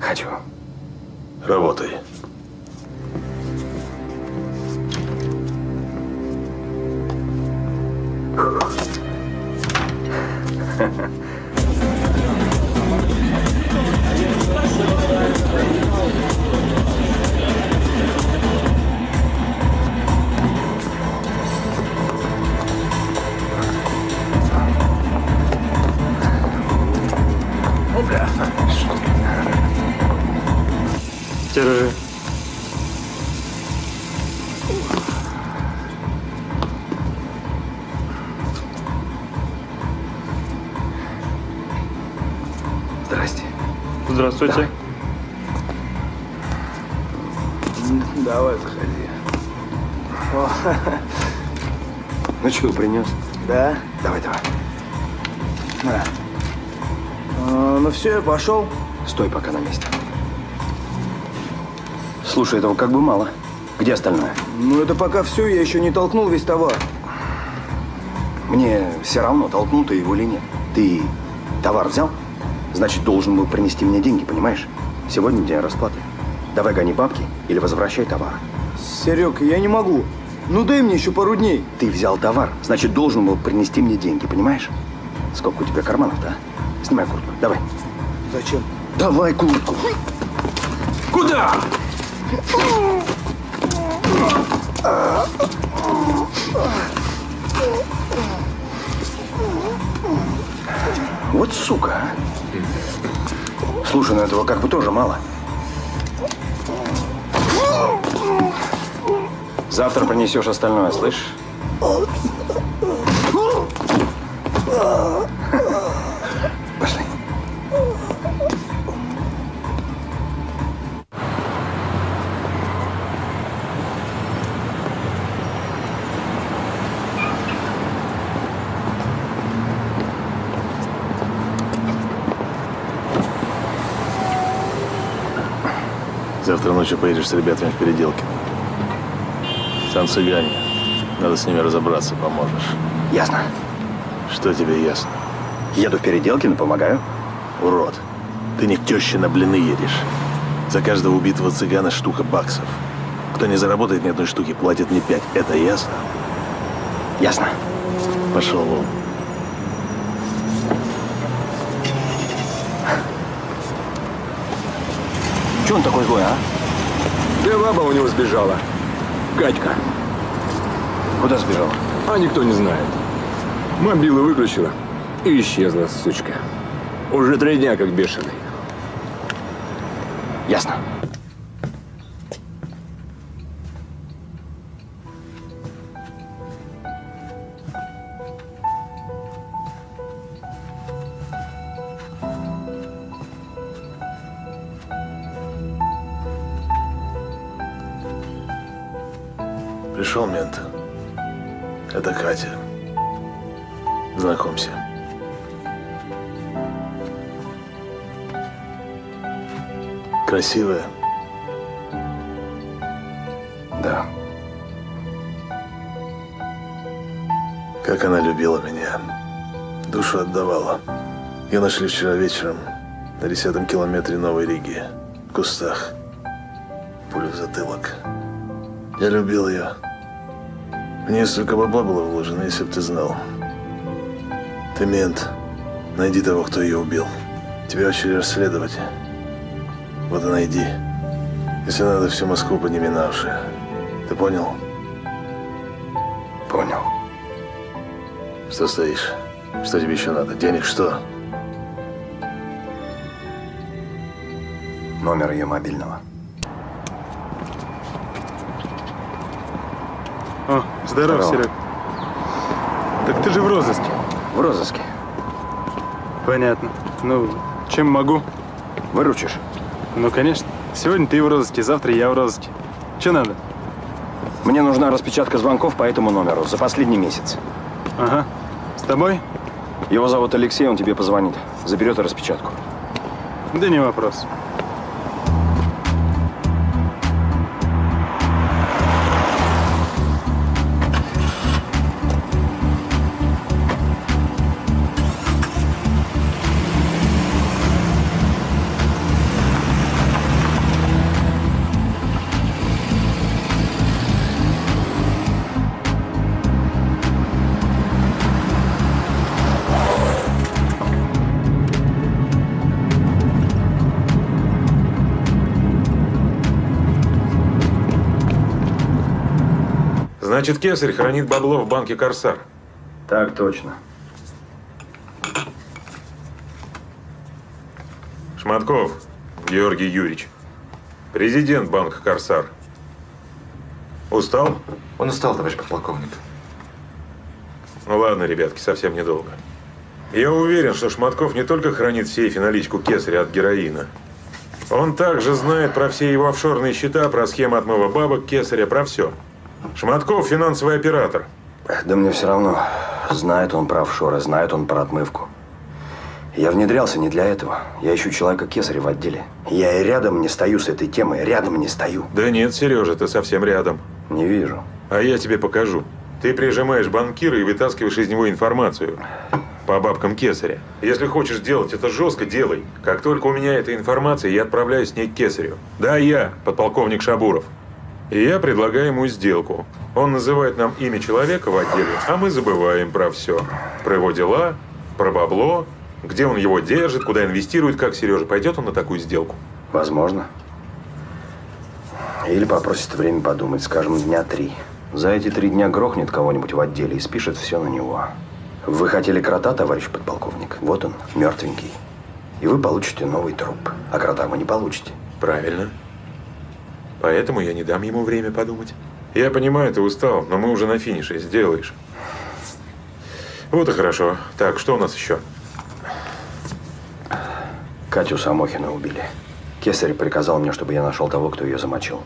Хочу. Работай. Здравствуйте. Давай, заходи. О, Ну что, принес? Да? Давай, давай. На. А, ну все, я пошел. Стой пока на месте. Слушай, этого как бы мало. Где остальное? Ну это пока все, я еще не толкнул весь товар. Мне все равно, толкнул ты его или нет. Ты товар взял? Значит, должен был принести мне деньги, понимаешь? Сегодня день расплаты. Давай гони бабки или возвращай товар. Серег, я не могу. Ну дай мне еще пару дней. Ты взял товар, значит, должен был принести мне деньги, понимаешь? Сколько у тебя карманов-то, а? Снимай куртку, давай. Зачем? Давай куртку. Куда? Вот сука, а. Слушай, ну этого как бы тоже мало. Завтра принесешь остальное, слышишь? Ночью поедешь с ребятами в переделке. Там цыгане. Надо с ними разобраться, поможешь. Ясно. Что тебе ясно? Еду в Переделкино, помогаю. Урод. Ты не к теще на блины едешь. За каждого убитого цыгана штука баксов. Кто не заработает ни одной штуки, платит мне пять. Это ясно? Ясно. Пошел вон. Че он такой злой, а? Да баба у него сбежала. Катька. Куда сбежала? А никто не знает. Мобилу выключила и исчезла, сучка. Уже три дня как бешеный. Пришел мент. Это Катя. Знакомься. Красивая. Да. Как она любила меня. Душу отдавала. Ее нашли вчера вечером на десятом километре Новой Риги. В кустах. Пулю в затылок. Я любил ее. В нее столько бабла было вложено, если бы ты знал. Ты мент. Найди того, кто ее убил. Тебя очередь расследовать. Вот и найди. Если надо, всю Москву подними на уши. Ты понял? Понял. Что стоишь? Что тебе еще надо? Денег что? Номер ее мобильного. О, здоров, Здорово. Серег. Так ты же в розыске. В розыске. Понятно. Ну, чем могу? Выручишь? Ну, конечно. Сегодня ты в розыске, завтра я в розыске. Че надо? Мне нужна распечатка звонков по этому номеру за последний месяц. Ага. тобой? Его зовут Алексей, он тебе позвонит. Заберет распечатку. Да не вопрос. Значит, Кесарь хранит бабло в банке «Корсар». Так точно. Шматков Георгий Юрьевич. Президент банка «Корсар». Устал? Он устал, товарищ подполковник. Ну ладно, ребятки, совсем недолго. Я уверен, что Шматков не только хранит в сейфе наличку кесаря от героина. Он также знает про все его офшорные счета, про схемы отмыва бабок, кесаря, про все. Шматков – финансовый оператор. Да мне все равно. Знает он про офшоры, знает он про отмывку. Я внедрялся не для этого. Я ищу человека кесаря в отделе. Я и рядом не стою с этой темой, рядом не стою. Да нет, Сережа, ты совсем рядом. Не вижу. А я тебе покажу. Ты прижимаешь банкира и вытаскиваешь из него информацию по бабкам Кесаря. Если хочешь делать это жестко, делай. Как только у меня эта информация, я отправляюсь с ней к Кесарю. Да, я, подполковник Шабуров. И я предлагаю ему сделку. Он называет нам имя человека в отделе, а мы забываем про все. Про его дела, про бабло, где он его держит, куда инвестирует, как Сережа. Пойдет он на такую сделку? Возможно. Или попросит время подумать, скажем, дня три. За эти три дня грохнет кого-нибудь в отделе и спишет все на него. Вы хотели крота, товарищ подполковник? Вот он, мертвенький. И вы получите новый труп. А крота вы не получите. Правильно. Поэтому я не дам ему время подумать. Я понимаю, ты устал, но мы уже на финише. Сделаешь. Вот и хорошо. Так, что у нас еще? Катю Самохина убили. Кесарь приказал мне, чтобы я нашел того, кто ее замочил.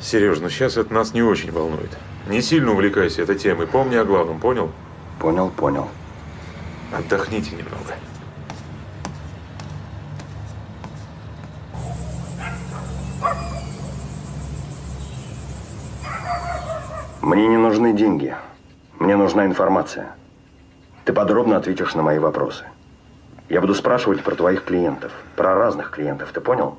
Сереж, ну сейчас это нас не очень волнует. Не сильно увлекайся этой темой. Помни о главном, понял? Понял, понял. Отдохните немного. Мне не нужны деньги. Мне нужна информация. Ты подробно ответишь на мои вопросы. Я буду спрашивать про твоих клиентов. Про разных клиентов, ты понял?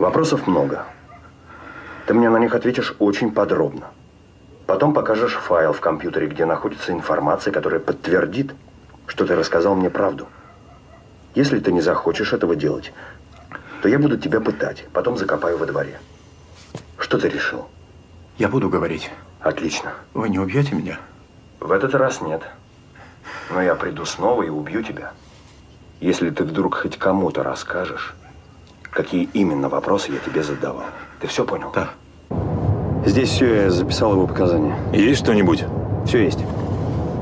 Вопросов много. Ты мне на них ответишь очень подробно. Потом покажешь файл в компьютере, где находится информация, которая подтвердит, что ты рассказал мне правду. Если ты не захочешь этого делать, то я буду тебя пытать, потом закопаю во дворе. Что ты решил? Я буду говорить. Отлично. Вы не убьете меня? В этот раз нет. Но я приду снова и убью тебя. Если ты вдруг хоть кому-то расскажешь, какие именно вопросы я тебе задавал. Ты все понял? Да. Здесь все, я записал его показания. Есть что-нибудь? Все есть.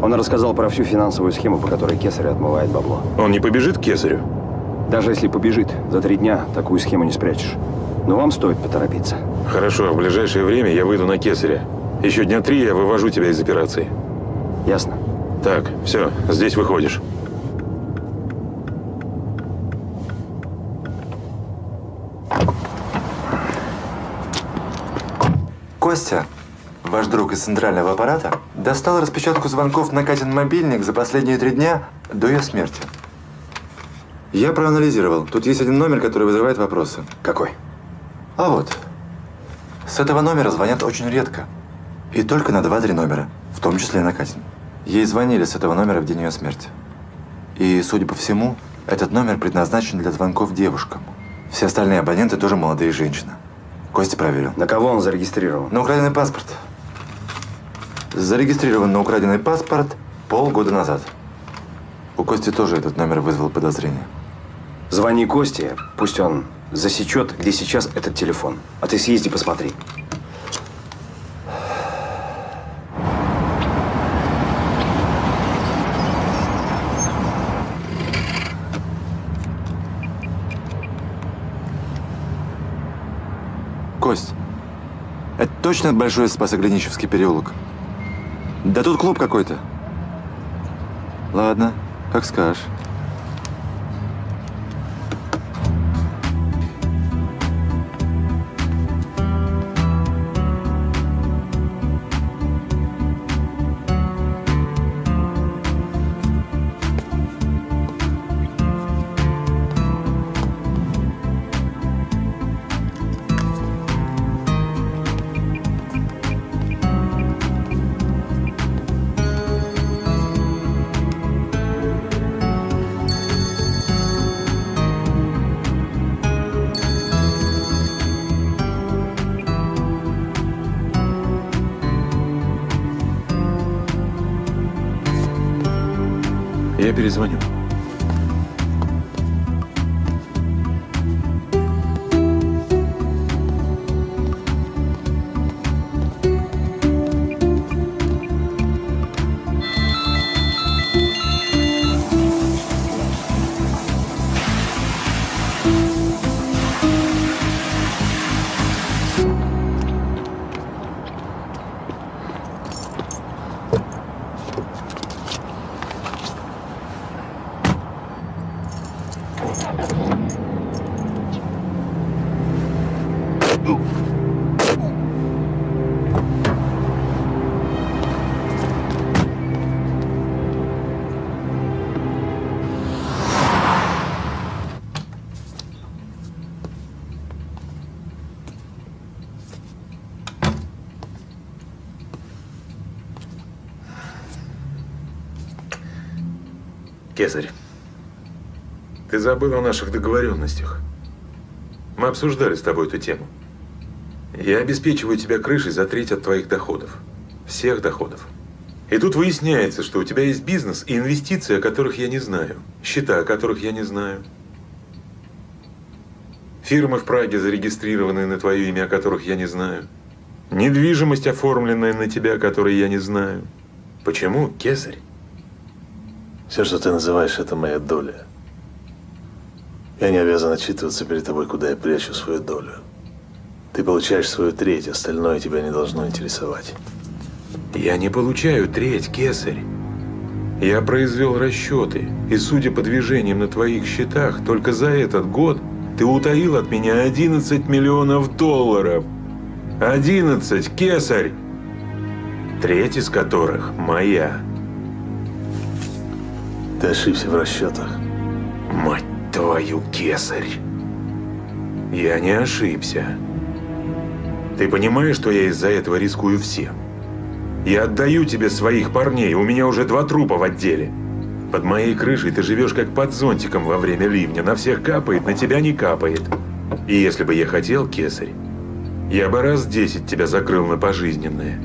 Он рассказал про всю финансовую схему, по которой Кесарь отмывает бабло. Он не побежит к Кесарю? Даже если побежит, за три дня такую схему не спрячешь. Но вам стоит поторопиться. Хорошо, в ближайшее время я выйду на Кесаря. Еще дня три я вывожу тебя из операции. Ясно. Так, все, здесь выходишь. Костя, ваш друг из центрального аппарата, достал распечатку звонков на Катин мобильник за последние три дня до ее смерти. Я проанализировал. Тут есть один номер, который вызывает вопросы. Какой? А вот. С этого номера звонят очень редко. И только на два-три номера, в том числе и на Катин. Ей звонили с этого номера в день ее смерти. И, судя по всему, этот номер предназначен для звонков девушкам. Все остальные абоненты тоже молодые женщины. Костя проверил. На кого он зарегистрирован? На украденный паспорт. Зарегистрирован на украденный паспорт полгода назад. У Кости тоже этот номер вызвал подозрение. Звони Косте, пусть он засечет, где сейчас этот телефон. А ты съезди посмотри. Кость, это точно Большой Спасоглинический переулок? Да тут клуб какой-то. Ладно, как скажешь. Забыл о наших договоренностях. Мы обсуждали с тобой эту тему. Я обеспечиваю тебя крышей за треть от твоих доходов. Всех доходов. И тут выясняется, что у тебя есть бизнес и инвестиции, о которых я не знаю. Счета, о которых я не знаю. Фирмы в Праге, зарегистрированные на твое имя, о которых я не знаю. Недвижимость, оформленная на тебя, о которой я не знаю. Почему, Кесарь? Все, что ты называешь, это моя доля. Я не обязан отчитываться перед тобой, куда я прячу свою долю. Ты получаешь свою треть, остальное тебя не должно интересовать. Я не получаю треть, кесарь. Я произвел расчеты, и судя по движениям на твоих счетах, только за этот год ты утаил от меня 11 миллионов долларов. 11, кесарь! Треть из которых моя. Ты ошибся в расчетах. Мать твою, кесарь! Я не ошибся. Ты понимаешь, что я из-за этого рискую всем? Я отдаю тебе своих парней, у меня уже два трупа в отделе. Под моей крышей ты живешь как под зонтиком во время ливня. На всех капает, на тебя не капает. И если бы я хотел, кесарь, я бы раз десять тебя закрыл на пожизненное.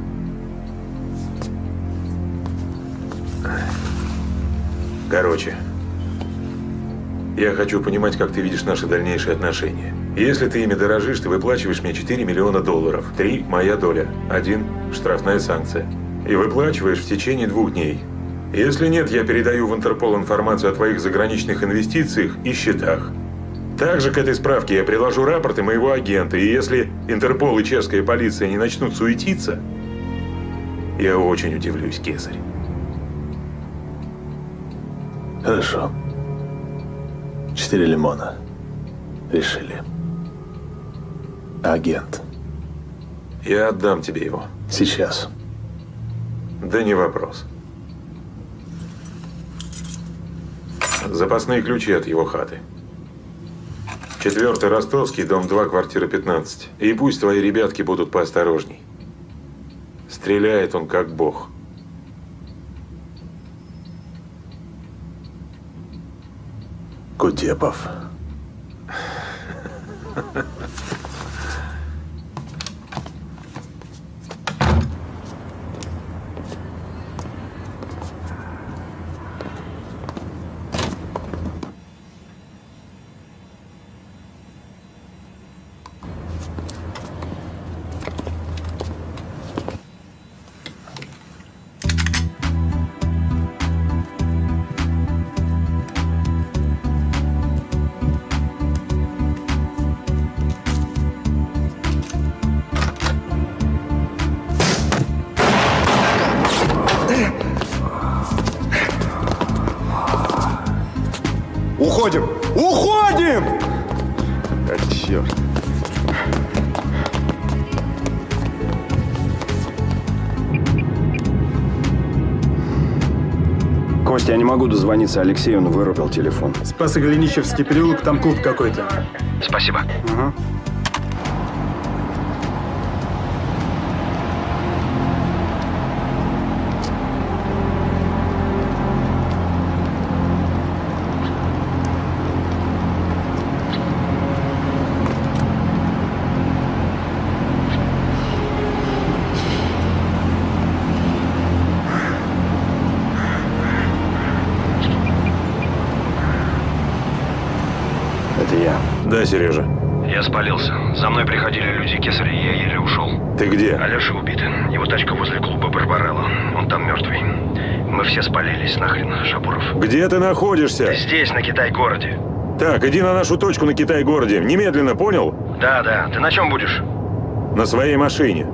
Короче, я хочу понимать, как ты видишь наши дальнейшие отношения. Если ты ими дорожишь, ты выплачиваешь мне 4 миллиона долларов. Три – моя доля. Один – штрафная санкция. И выплачиваешь в течение двух дней. Если нет, я передаю в Интерпол информацию о твоих заграничных инвестициях и счетах. Также к этой справке я приложу рапорты моего агента, и если Интерпол и чешская полиция не начнут суетиться, я очень удивлюсь, Кесарь. Хорошо. Четыре лимона. Решили. Агент. Я отдам тебе его. Сейчас. Да не вопрос. Запасные ключи от его хаты. Четвертый Ростовский, дом 2, квартира 15. И пусть твои ребятки будут поосторожней. Стреляет он как бог. Кутепов. Могу дозвониться Алексею, он вырубил телефон. Спасо-Голенищевский переулок, там клуб какой-то. Спасибо. Это Сережа. Я спалился. За мной приходили люди кесаря, я еле ушел. Ты где? Алеша убит. Его тачка возле клуба Барбарелла. Он там мертвый. Мы все спалились нахрен, Шапуров. Где ты находишься? Здесь, на Китай-городе. Так, иди на нашу точку на Китай-городе. Немедленно, понял? Да, да. Ты на чем будешь? На своей машине.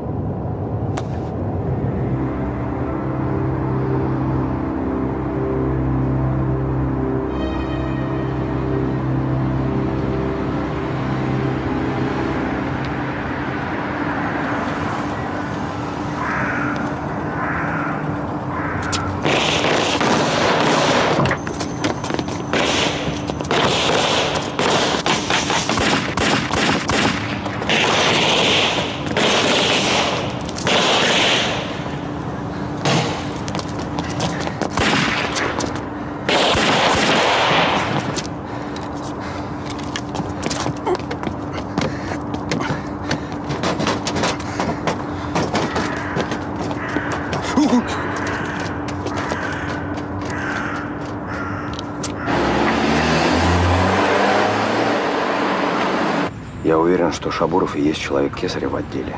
Что Шабуров и есть человек Кесаря в отделе.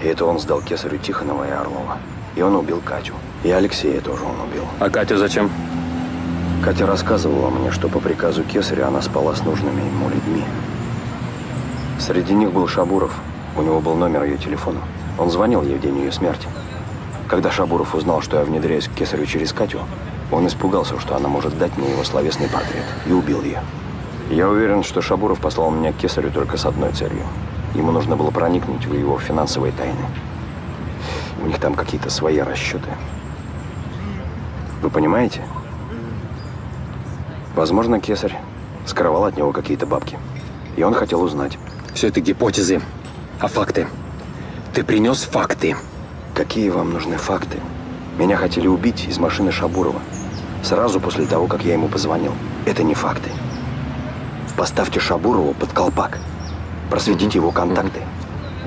И это он сдал Кесарю Тихонова и Орлова. И он убил Катю. И Алексея тоже он убил. А Катю зачем? Катя рассказывала мне, что по приказу Кесаря она спала с нужными ему людьми. Среди них был Шабуров. У него был номер ее телефона. Он звонил ей в день ее смерти. Когда Шабуров узнал, что я внедряюсь к Кесарю через Катю, он испугался, что она может дать мне его словесный портрет, и убил ее. Я уверен, что Шабуров послал меня к Кесарю только с одной целью. Ему нужно было проникнуть в его финансовые тайны. У них там какие-то свои расчеты. Вы понимаете? Возможно, Кесарь скрывал от него какие-то бабки. И он хотел узнать. Все это гипотезы. А факты? Ты принес факты. Какие вам нужны факты? Меня хотели убить из машины Шабурова. Сразу после того, как я ему позвонил. Это не факты. Поставьте Шабурову под колпак. Просветите его контакты.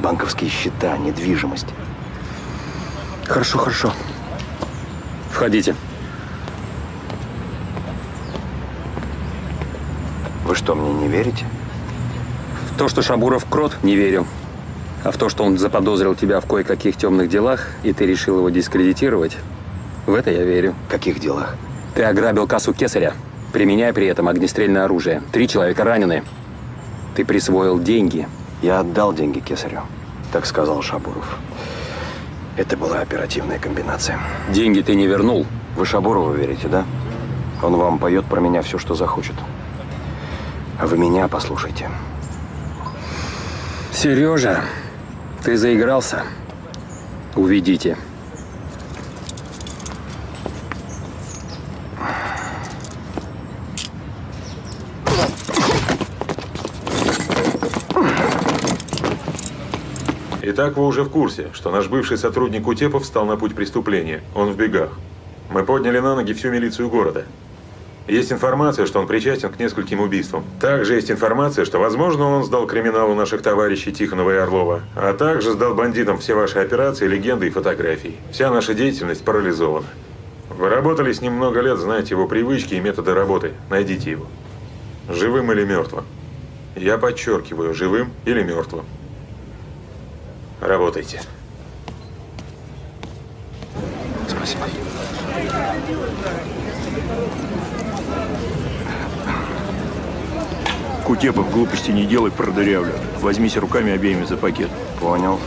Банковские счета, недвижимость. Хорошо, хорошо. Входите. Вы что, мне не верите? В то, что Шабуров крот, не верю. А в то, что он заподозрил тебя в кое-каких темных делах, и ты решил его дискредитировать, в это я верю. Каких делах? Ты ограбил кассу Кесаря, применяя при этом огнестрельное оружие. Три человека ранены. Ты присвоил деньги. Я отдал деньги Кесарю. Так сказал Шабуров. Это была оперативная комбинация. Деньги ты не вернул. Вы Шабурову верите, да? Он вам поет про меня все, что захочет. А вы меня послушайте. Сережа, ты заигрался. Уведите. Итак, вы уже в курсе, что наш бывший сотрудник Утепов встал на путь преступления. Он в бегах. Мы подняли на ноги всю милицию города. Есть информация, что он причастен к нескольким убийствам. Также есть информация, что, возможно, он сдал криминалу наших товарищей Тихонова и Орлова, а также сдал бандитам все ваши операции, легенды и фотографии. Вся наша деятельность парализована. Вы работали с ним много лет, знаете его привычки и методы работы. Найдите его. Живым или мертвым. Я подчеркиваю, живым или мертвым. Работайте. Спасибо. Кутепов, глупости не делай, продырявлю. Возьмись руками обеими за пакет. Понял.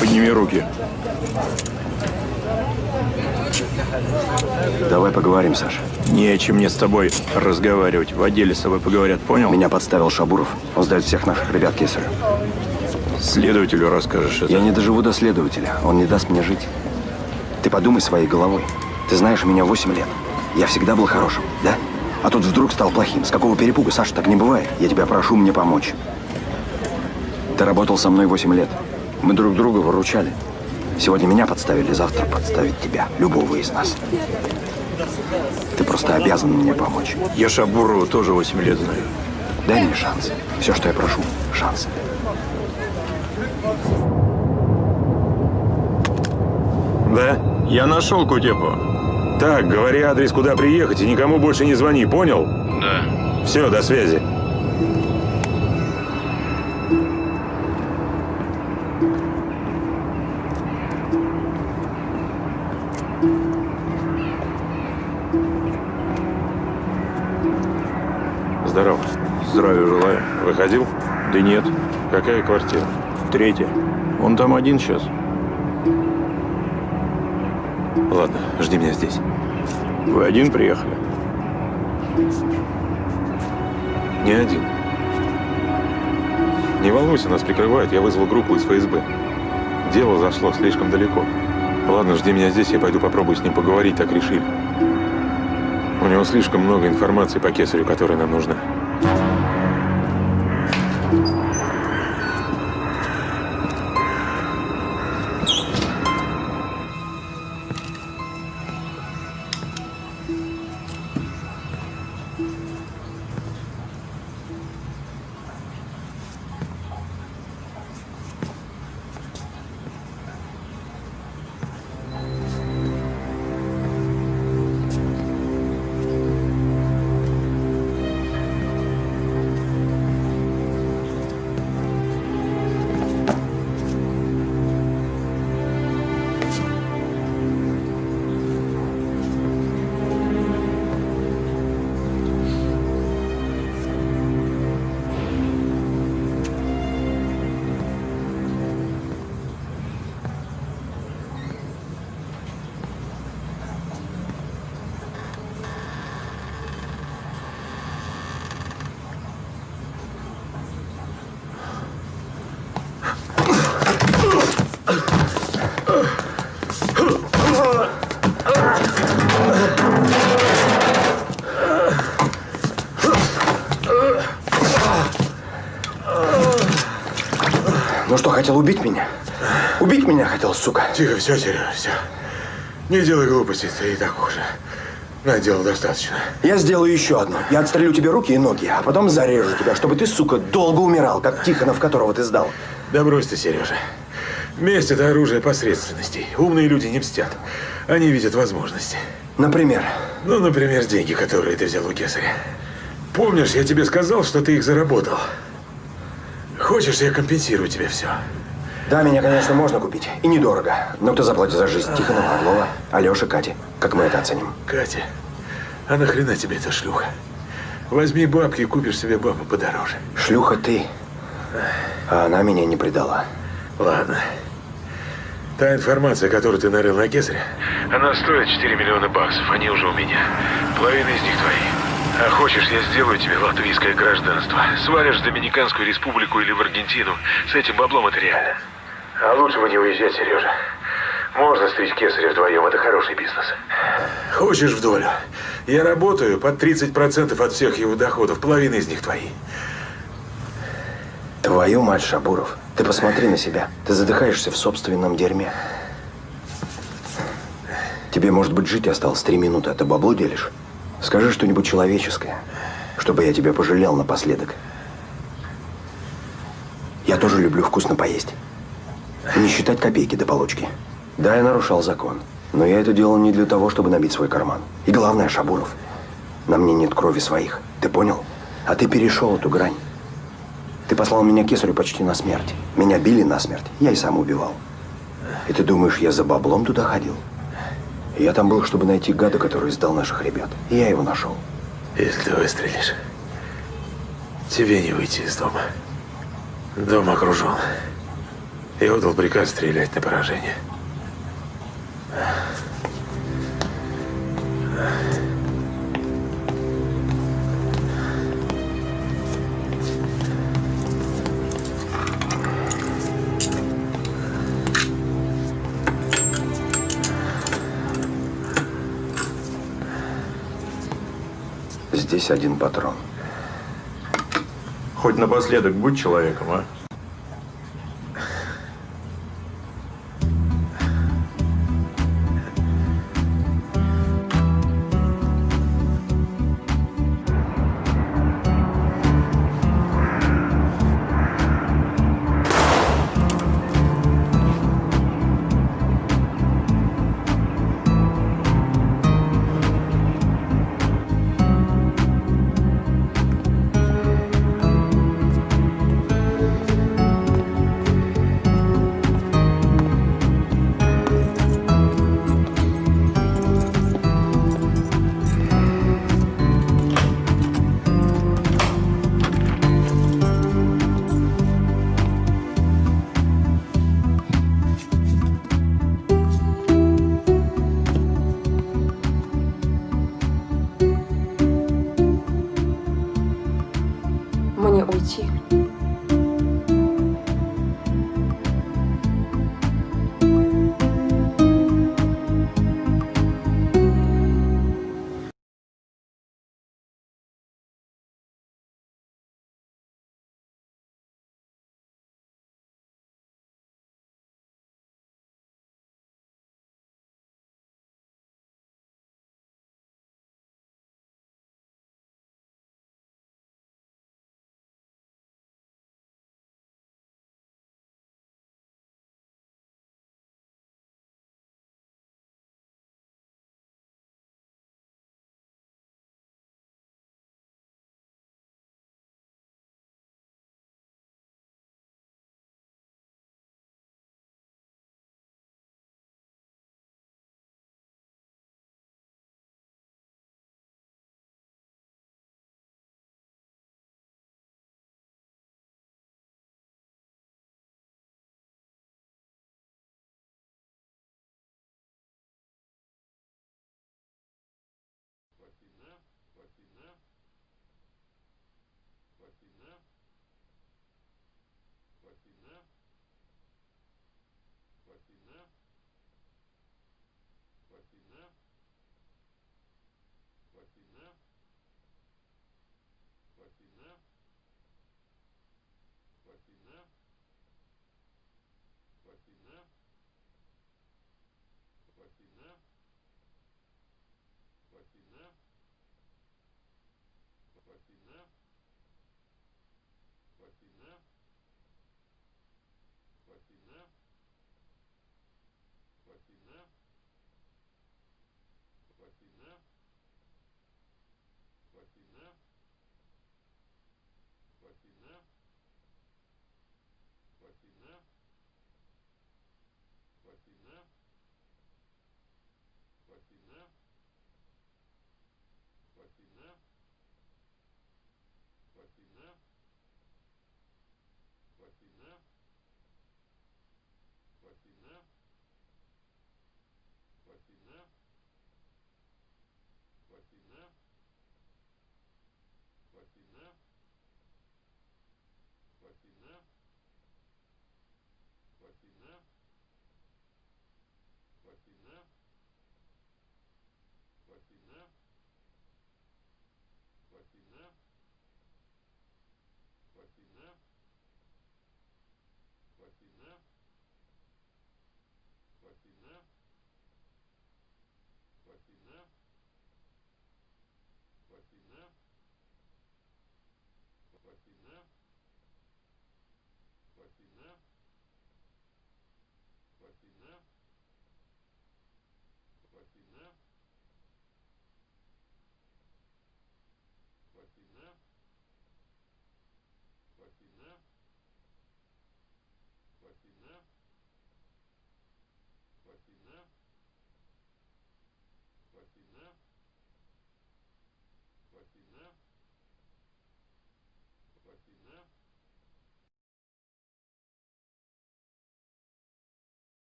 Подними руки. Давай поговорим, Саш. Не о чем мне с тобой разговаривать. В отделе с тобой поговорят, понял? Меня подставил Шабуров. Он сдает всех наших ребят Кесарю. Следователю расскажешь это. Я не доживу до следователя. Он не даст мне жить. Ты подумай своей головой. Ты знаешь меня 8 лет. Я всегда был хорошим, да? А тут вдруг стал плохим. С какого перепуга, Саша, так не бывает. Я тебя прошу мне помочь. Ты работал со мной 8 лет. Мы друг друга выручали. Сегодня меня подставили, завтра подставить тебя. Любого из нас. Ты просто обязан мне помочь. Я Шабурова тоже 8 лет знаю. Дай мне шанс. Все, что я прошу. Шанс. Да? Я нашел Кутепу. Так, говори адрес, куда приехать, и никому больше не звони, понял? Да. Все, до связи. Здравия желаю. Выходил? Да нет. Какая квартира? Третья. Он там один сейчас. Ладно, жди меня здесь. Вы один приехали? Не один. Не волнуйся, нас прикрывают. Я вызвал группу из ФСБ. Дело зашло слишком далеко. Ладно, жди меня здесь, я пойду попробую с ним поговорить, так решили. У него слишком много информации по кесарю, которая нам нужна. Хотел убить меня? Убить меня хотел, сука. Тихо, все, Серега, все. Не делай глупостей, ты и так уже наделал достаточно. Я сделаю еще одно. Я отстрелю тебе руки и ноги, а потом зарежу тебя, чтобы ты, сука, долго умирал, как Тихонов, которого ты сдал. Да брось ты, Сережа. Месть – это оружие посредственностей. Умные люди не мстят. Они видят возможности. Например? Ну, например, деньги, которые ты взял у кесаря. Помнишь, я тебе сказал, что ты их заработал? Хочешь, я компенсирую тебе все? Да, меня, конечно, можно купить. И недорого. Но кто заплатит за жизнь Тихонова, Орлова, Алёши, Кати? Как мы это оценим? Катя, а нахрена тебе эта шлюха? Возьми бабки и купишь себе бабу подороже. Шлюха ты. А она меня не предала. Ладно. Та информация, которую ты нарыл на Кесаря, она стоит 4 миллиона баксов. Они уже у меня. Половина из них твои. А хочешь, я сделаю тебе латвийское гражданство. Свалишь в Доминиканскую республику или в Аргентину. С этим баблом это реально. А лучше бы не уезжать, Сережа. Можно стричь кесаря вдвоем, это хороший бизнес. Хочешь в долю? Я работаю под 30% от всех его доходов, половина из них твои. Твою мать, Шабуров. Ты посмотри на себя. Ты задыхаешься в собственном дерьме. Тебе, может быть, жить осталось три минуты, а ты бабло делишь? Скажи что-нибудь человеческое, чтобы я тебя пожалел напоследок. Я тоже люблю вкусно поесть. И не считать копейки до получки. Да, я нарушал закон. Но я это делал не для того, чтобы набить свой карман. И главное, Шабуров, на мне нет крови своих. Ты понял? А ты перешел эту грань. Ты послал меня кесарю почти на смерть. Меня били на смерть. Я и сам убивал. И ты думаешь, я за баблом туда ходил? Я там был, чтобы найти гада, который сдал наших ребят. И я его нашел. Если ты выстрелишь, тебе не выйти из дома. Дом окружен. Я отдал приказ стрелять на поражение. Здесь один патрон. Хоть напоследок будь человеком, а?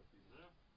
If he's there.